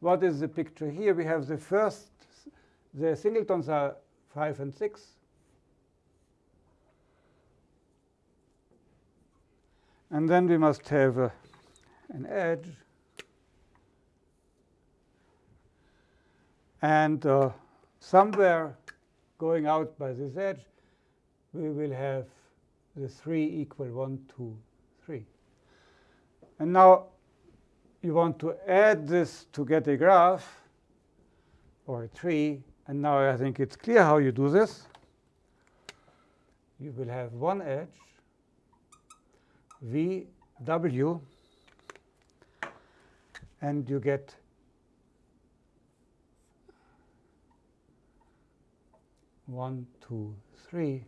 What is the picture here? We have the first, the singletons are 5 and 6. And then we must have uh, an edge. And uh, somewhere going out by this edge, we will have the 3 equal 1, 2, 3. And now you want to add this to get a graph or a tree. And now I think it's clear how you do this. You will have one edge V W and you get one, two, three,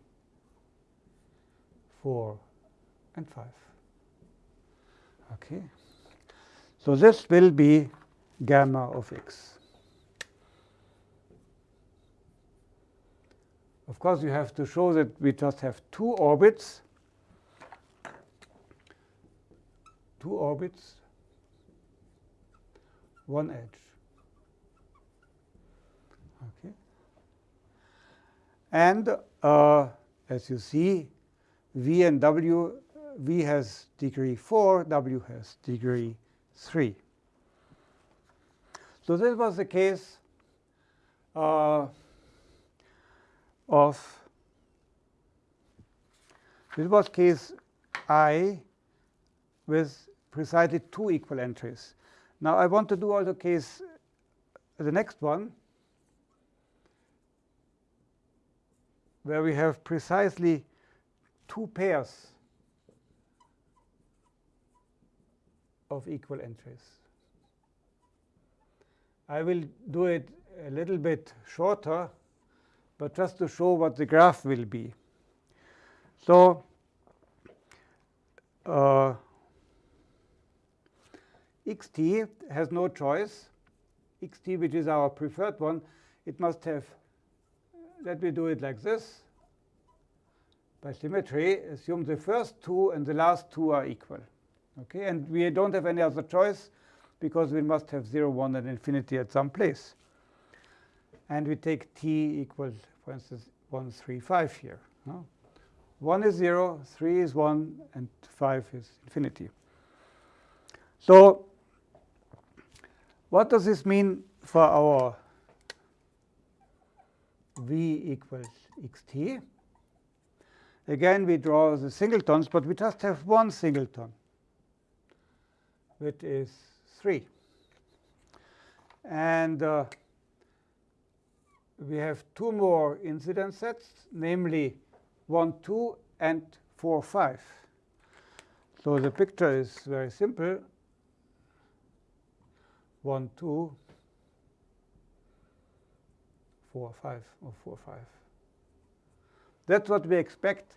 four, and five. Okay. So this will be gamma of x. Of course, you have to show that we just have two orbits two orbits, one edge. Okay. And uh, as you see, v and w, v has degree 4, w has degree 3. So this was the case uh, of this was case I with precisely two equal entries. Now I want to do also case the next one where we have precisely two pairs of equal entries. I will do it a little bit shorter, but just to show what the graph will be. So uh, xt has no choice. xt, which is our preferred one, it must have, let me do it like this. By symmetry, assume the first two and the last two are equal. Okay, and we don't have any other choice because we must have 0, 1, and infinity at some place. And we take t equals, for instance, 1, 3, 5 here. No? 1 is 0, 3 is 1, and 5 is infinity. So what does this mean for our v equals xt? Again, we draw the singletons, but we just have one singleton, which is 3. And uh, we have two more incidence sets, namely 1, 2, and 4, 5. So the picture is very simple. 1, 2, 4, 5, or 4, 5. That's what we expect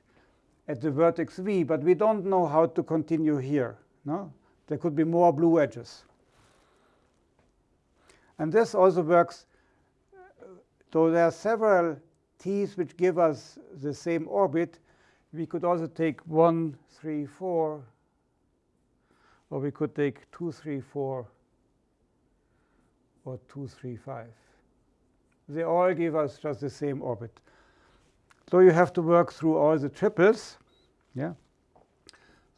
at the vertex v, but we don't know how to continue here. No? There could be more blue edges. And this also works. Uh, so there are several t's which give us the same orbit. We could also take 1, 3, 4, or we could take 2, 3, 4, or 2, 3, 5. They all give us just the same orbit. So you have to work through all the triples. Yeah.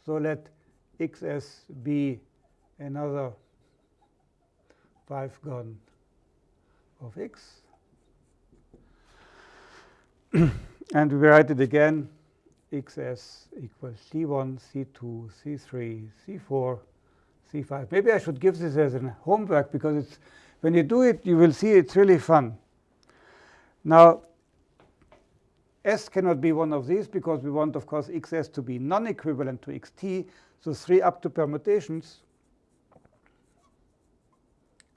So let xs be another 5 gon of x. and we write it again, xs equals c1, c2, c3, c4, c5. Maybe I should give this as a homework because it's when you do it, you will see it's really fun. Now, S cannot be one of these because we want, of course, xs to be non-equivalent to xt. So three up to permutations,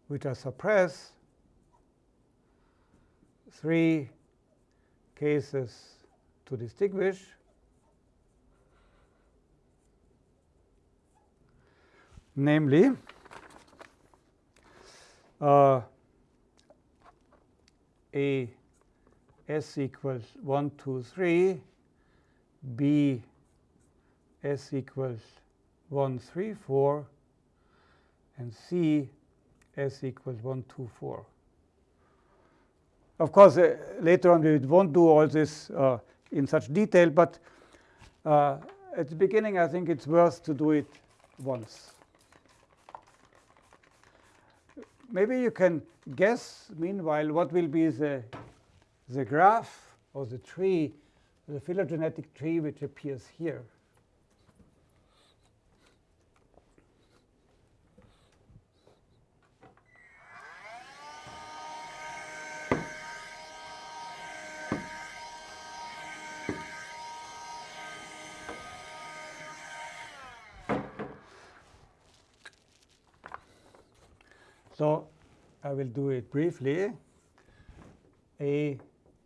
which I suppress, three cases to distinguish. Namely, uh, a s equals 1, 2, 3, b s equals 1, 3, 4, and c s equals 1, 2, 4. Of course, uh, later on we won't do all this uh, in such detail, but uh, at the beginning I think it's worth to do it once. Maybe you can guess, meanwhile, what will be the, the graph or the tree, the phylogenetic tree which appears here. So I will do it briefly. A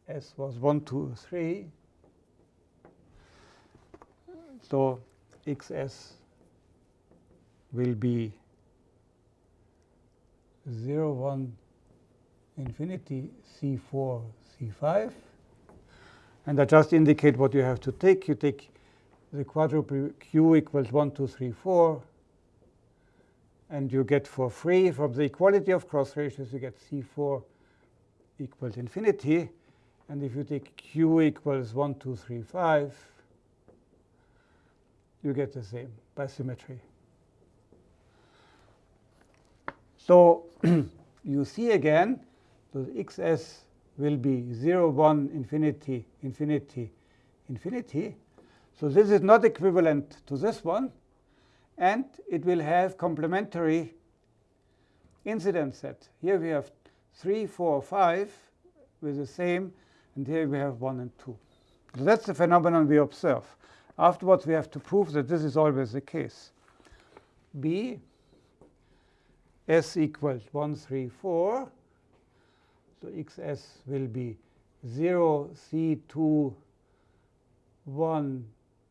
S was 1, 2, 3. So XS will be 0, 1, infinity, C4, C5. And I just indicate what you have to take. You take the quadruple Q equals 1, 2, 3, 4 and you get for free from the equality of cross ratios, you get C4 equals infinity. And if you take Q equals 1, 2, 3, 5, you get the same by symmetry. So you see again, so xs will be 0, 1, infinity, infinity, infinity. So this is not equivalent to this one. And it will have complementary incidence set. Here we have 3, 4, 5 with the same. And here we have 1 and 2. So that's the phenomenon we observe. Afterwards, we have to prove that this is always the case. B s equals 1, 3, 4. So xs will be 0, c2, 1,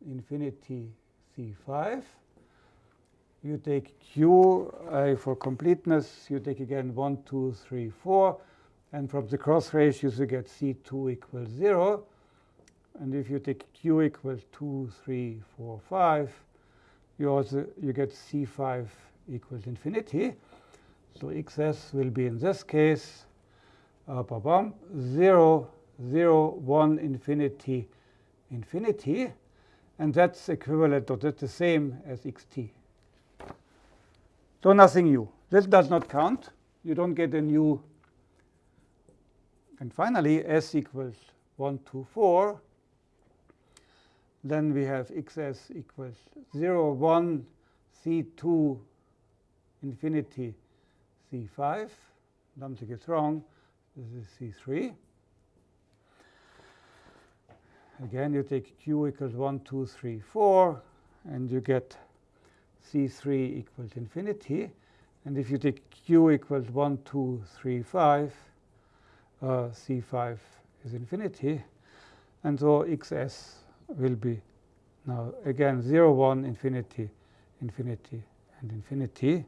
infinity, c5. You take q uh, for completeness. You take again 1, 2, 3, 4. And from the cross ratios, you get c2 equals 0. And if you take q equals 2, 3, 4, 5, you also you get c5 equals infinity. So xs will be in this case uh, 0, 0, 1, infinity, infinity. And that's equivalent, or that's the same as xt. So nothing new. This does not count. You don't get a new. And finally, s equals 1, 2, 4. Then we have xs equals 0, 1, c2, infinity, C5. Something is wrong. This is C3. Again, you take Q equals 1, 2, 3, 4, and you get C3 equals infinity. And if you take Q equals 1, 2, 3, 5, uh, C5 is infinity. And so XS will be now again 0, 1, infinity, infinity, and infinity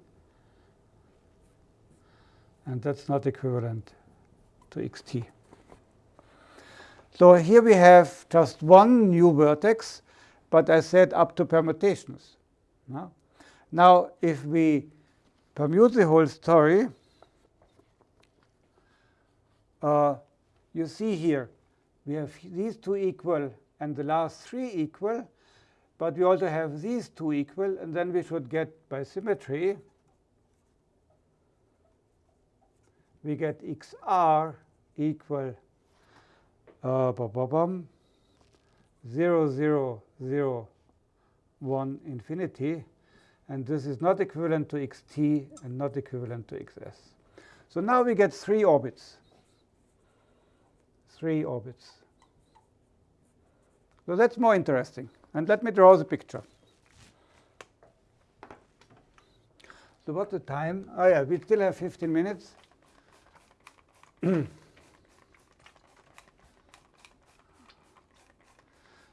and that's not equivalent to xt. So here we have just one new vertex, but I said up to permutations. No? Now, if we permute the whole story, uh, you see here we have these two equal and the last three equal, but we also have these two equal, and then we should get by symmetry we get xr equal uh, 0, 0, 0, 1 infinity. And this is not equivalent to xt and not equivalent to xs. So now we get three orbits. Three orbits. So that's more interesting. And let me draw the picture. So what's the time? Oh, yeah, we still have 15 minutes.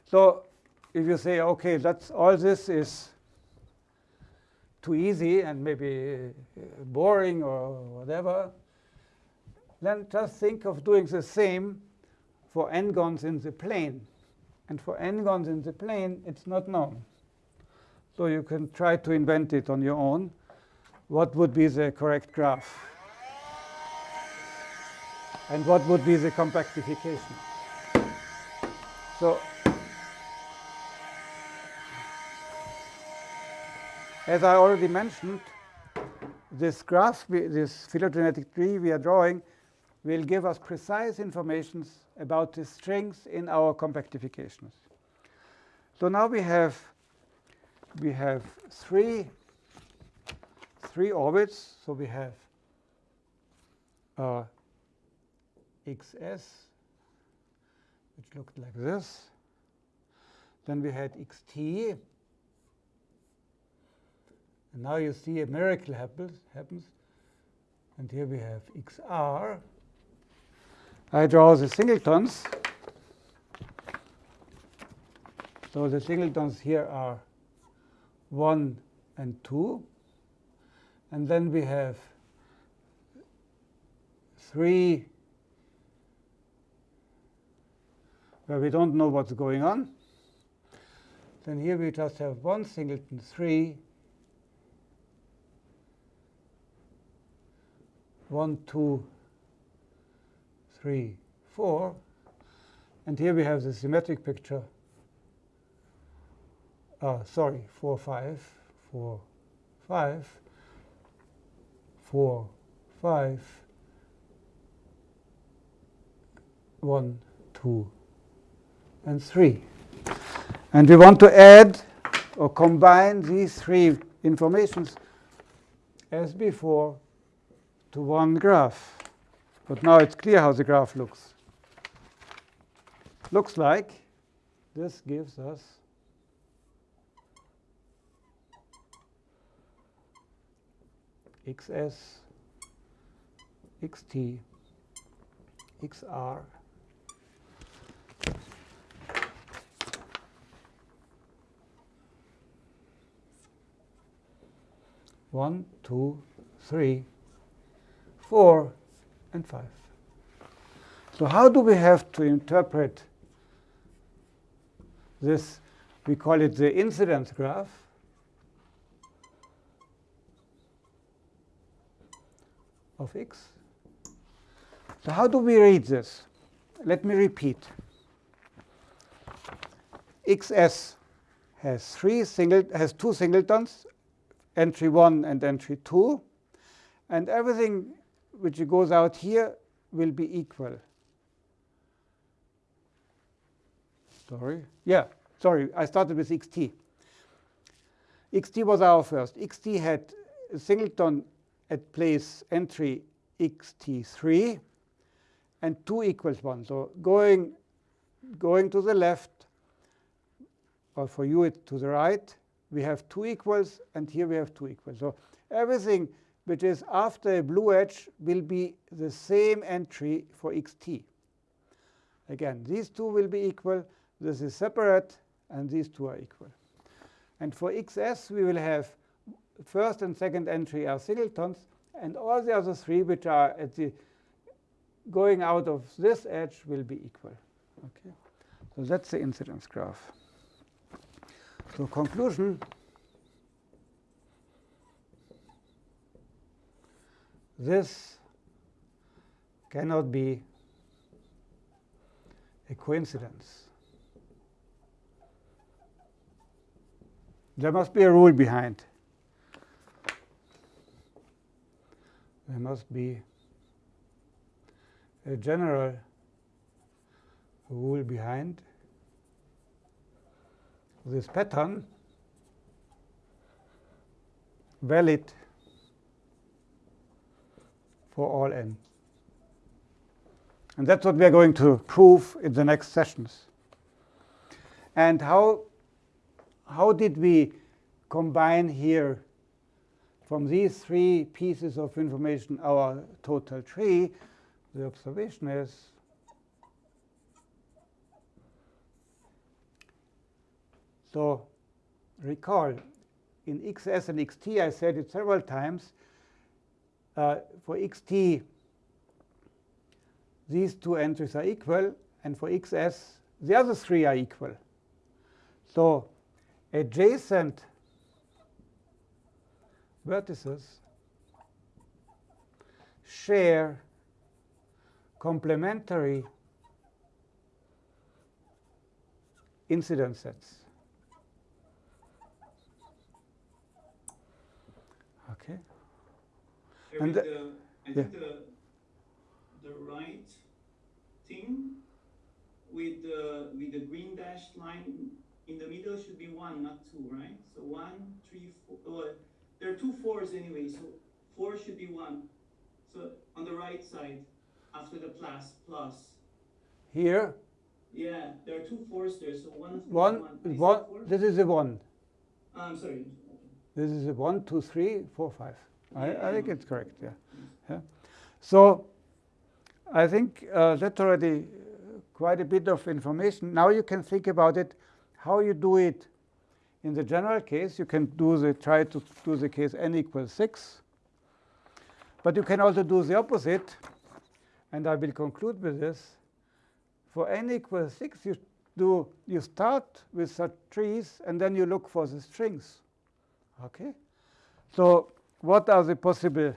so if you say, OK, that's all this is too easy and maybe uh, boring or whatever, then just think of doing the same for n-gons in the plane. And for n-gons in the plane, it's not known. So you can try to invent it on your own. What would be the correct graph? and what would be the compactification. So as I already mentioned, this graph, this phylogenetic tree we are drawing, will give us precise information about the strings in our compactifications. So now we have we have three three orbits. So we have uh, xs, which looked like this. Then we had xt. And now you see a miracle happens. happens. And here we have xr. I draw the singletons. So the singletons here are 1 and 2. And then we have 3 where we don't know what's going on. Then here we just have one singleton 3, 1, 2, 3, 4. And here we have the symmetric picture uh, sorry, 4, 5, 4, 5, 4, 5, 1, 2, and 3. And we want to add or combine these three informations as before to one graph. But now it's clear how the graph looks. Looks like this gives us xs, xt, xr, one, two, three, four, and five. So how do we have to interpret this? We call it the incidence graph. of x. So how do we read this? Let me repeat. xs has three single has two singletons, entry 1 and entry 2, and everything which goes out here will be equal. Sorry. Yeah, sorry, I started with xt. xt was our first. xt had a singleton at place entry xt3 and 2 equals 1. So going, going to the left, or for you it's to the right, we have 2 equals, and here we have 2 equals. So everything which is after a blue edge will be the same entry for xt. Again, these two will be equal. This is separate, and these two are equal. And for xs, we will have first and second entry are singletons, and all the other three which are at the going out of this edge will be equal. Okay, so that's the incidence graph. So conclusion. This cannot be a coincidence. There must be a rule behind. there must be a general rule behind this pattern valid for all n. And that's what we are going to prove in the next sessions. And how, how did we combine here from these three pieces of information, our total tree, the observation is so recall in xs and xt, I said it several times. Uh, for xt, these two entries are equal, and for xs, the other three are equal. So adjacent vertices share complementary incidence sets. Okay. And the, I think the the right thing with the with the green dashed line in the middle should be one, not two, right? So one, three, four. Oh, there are two fours anyway, so four should be one. So on the right side, after the plus, plus. Here? Yeah, there are two fours there, so one. One, one, one this is a one. Uh, I'm sorry. This is a one, two, three, four, five. I, I think it's correct, yeah. yeah. So I think uh, that's already quite a bit of information. Now you can think about it, how you do it in the general case, you can do the try to do the case n equals 6. But you can also do the opposite. And I will conclude with this. For n equals 6, you do you start with such trees, and then you look for the strings. Okay? So what are the possible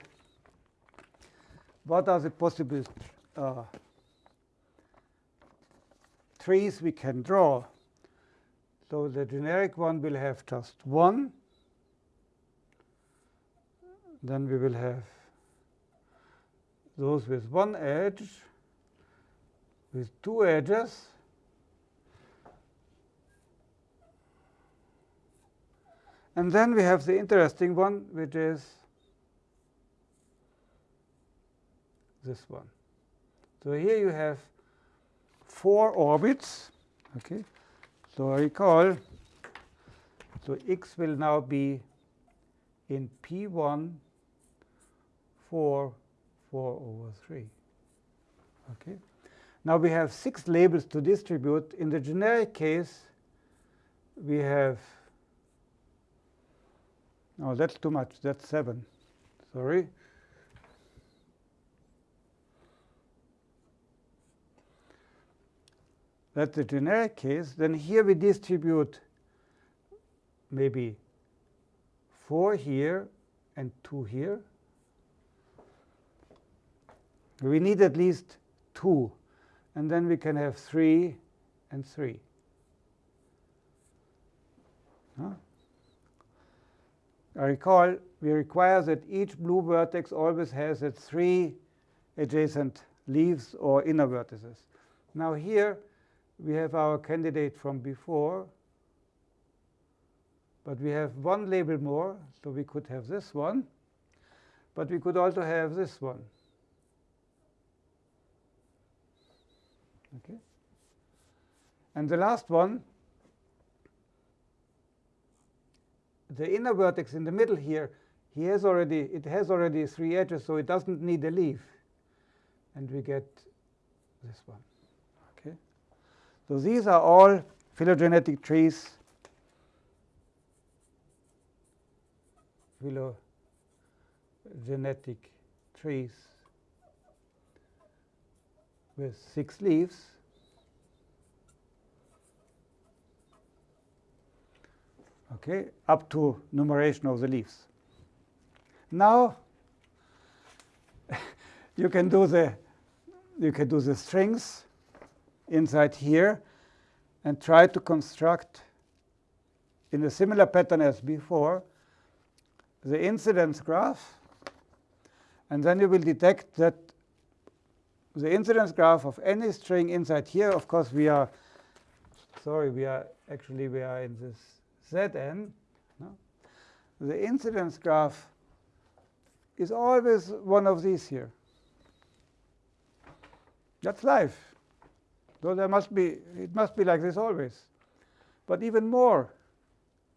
what are the possible uh, trees we can draw? So the generic one will have just one. Then we will have those with one edge, with two edges. And then we have the interesting one, which is this one. So here you have four orbits. Okay. So I recall, so x will now be in P1 4, 4 over 3. Okay. Now we have six labels to distribute. In the generic case, we have, oh, that's too much. That's 7. Sorry. That's the generic case. Then here we distribute maybe 4 here and 2 here. We need at least 2. And then we can have 3 and 3. Huh? I recall we require that each blue vertex always has its three adjacent leaves or inner vertices. Now here we have our candidate from before, but we have one label more, so we could have this one, but we could also have this one. Okay. And the last one, the inner vertex in the middle here, he has already it has already three edges, so it doesn't need a leaf. And we get this one. So these are all phylogenetic trees. Phylogenetic trees with six leaves. Okay, up to numeration of the leaves. Now you can do the you can do the strings inside here and try to construct in a similar pattern as before the incidence graph and then you will detect that the incidence graph of any string inside here, of course, we are, sorry, we are actually, we are in this Zn. No? The incidence graph is always one of these here. That's life. So there must be, it must be like this always. But even more,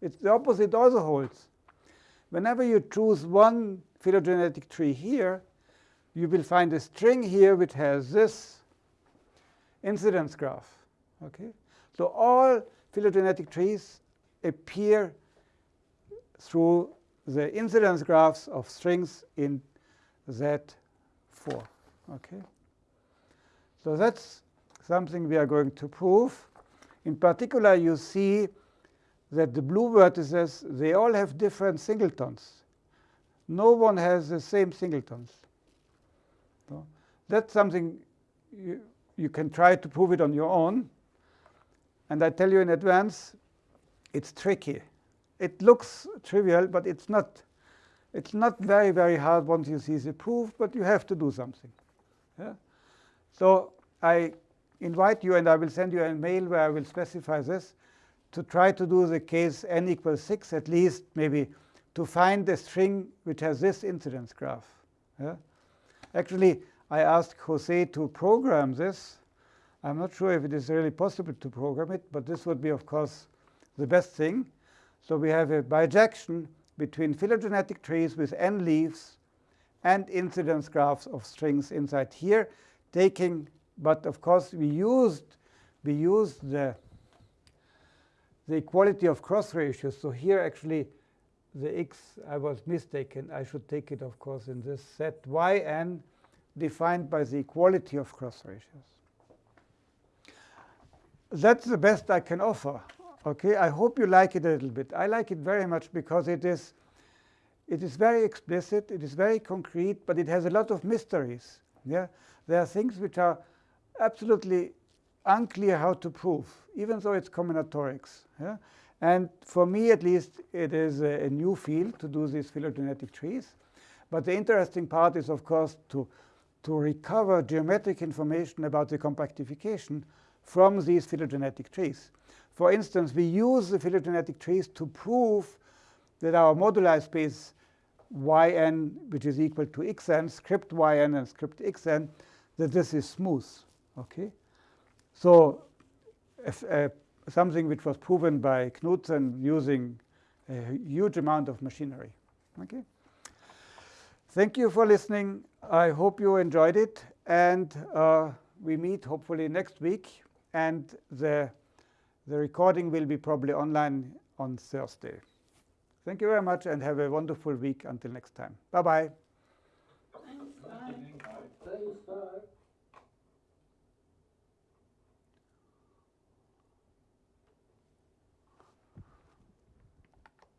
it's the opposite also holds. Whenever you choose one phylogenetic tree here, you will find a string here which has this incidence graph. Okay? So all phylogenetic trees appear through the incidence graphs of strings in Z4. Okay? So that's something we are going to prove. In particular, you see that the blue vertices, they all have different singletons. No one has the same singletons. That's something you, you can try to prove it on your own. And I tell you in advance, it's tricky. It looks trivial, but it's not. It's not very, very hard once you see the proof, but you have to do something. Yeah? So I invite you, and I will send you a mail where I will specify this, to try to do the case n equals 6, at least maybe to find a string which has this incidence graph. Yeah? Actually, I asked Jose to program this. I'm not sure if it is really possible to program it, but this would be, of course, the best thing. So we have a bijection between phylogenetic trees with n leaves and incidence graphs of strings inside here, taking, but of course we used we used the the equality of cross ratios. So here actually the x, I was mistaken. I should take it, of course, in this set yn defined by the equality of cross ratios. That's the best I can offer. Okay, I hope you like it a little bit. I like it very much because it is, it is very explicit, it is very concrete, but it has a lot of mysteries. Yeah, there are things which are absolutely unclear how to prove, even though it's combinatorics. Yeah? And for me, at least, it is a, a, new field to do these phylogenetic trees. But the interesting part is, of course, to, to recover geometric information about the compactification from these phylogenetic trees. For instance, we use the phylogenetic trees to prove that our moduli space yn, which is equal to xn, script yn and script xn, that this is smooth. Okay, so if, uh, something which was proven by Knudsen using a huge amount of machinery. Okay. Thank you for listening. I hope you enjoyed it, and uh, we meet hopefully next week. And the the recording will be probably online on Thursday. Thank you very much, and have a wonderful week until next time. Bye-bye.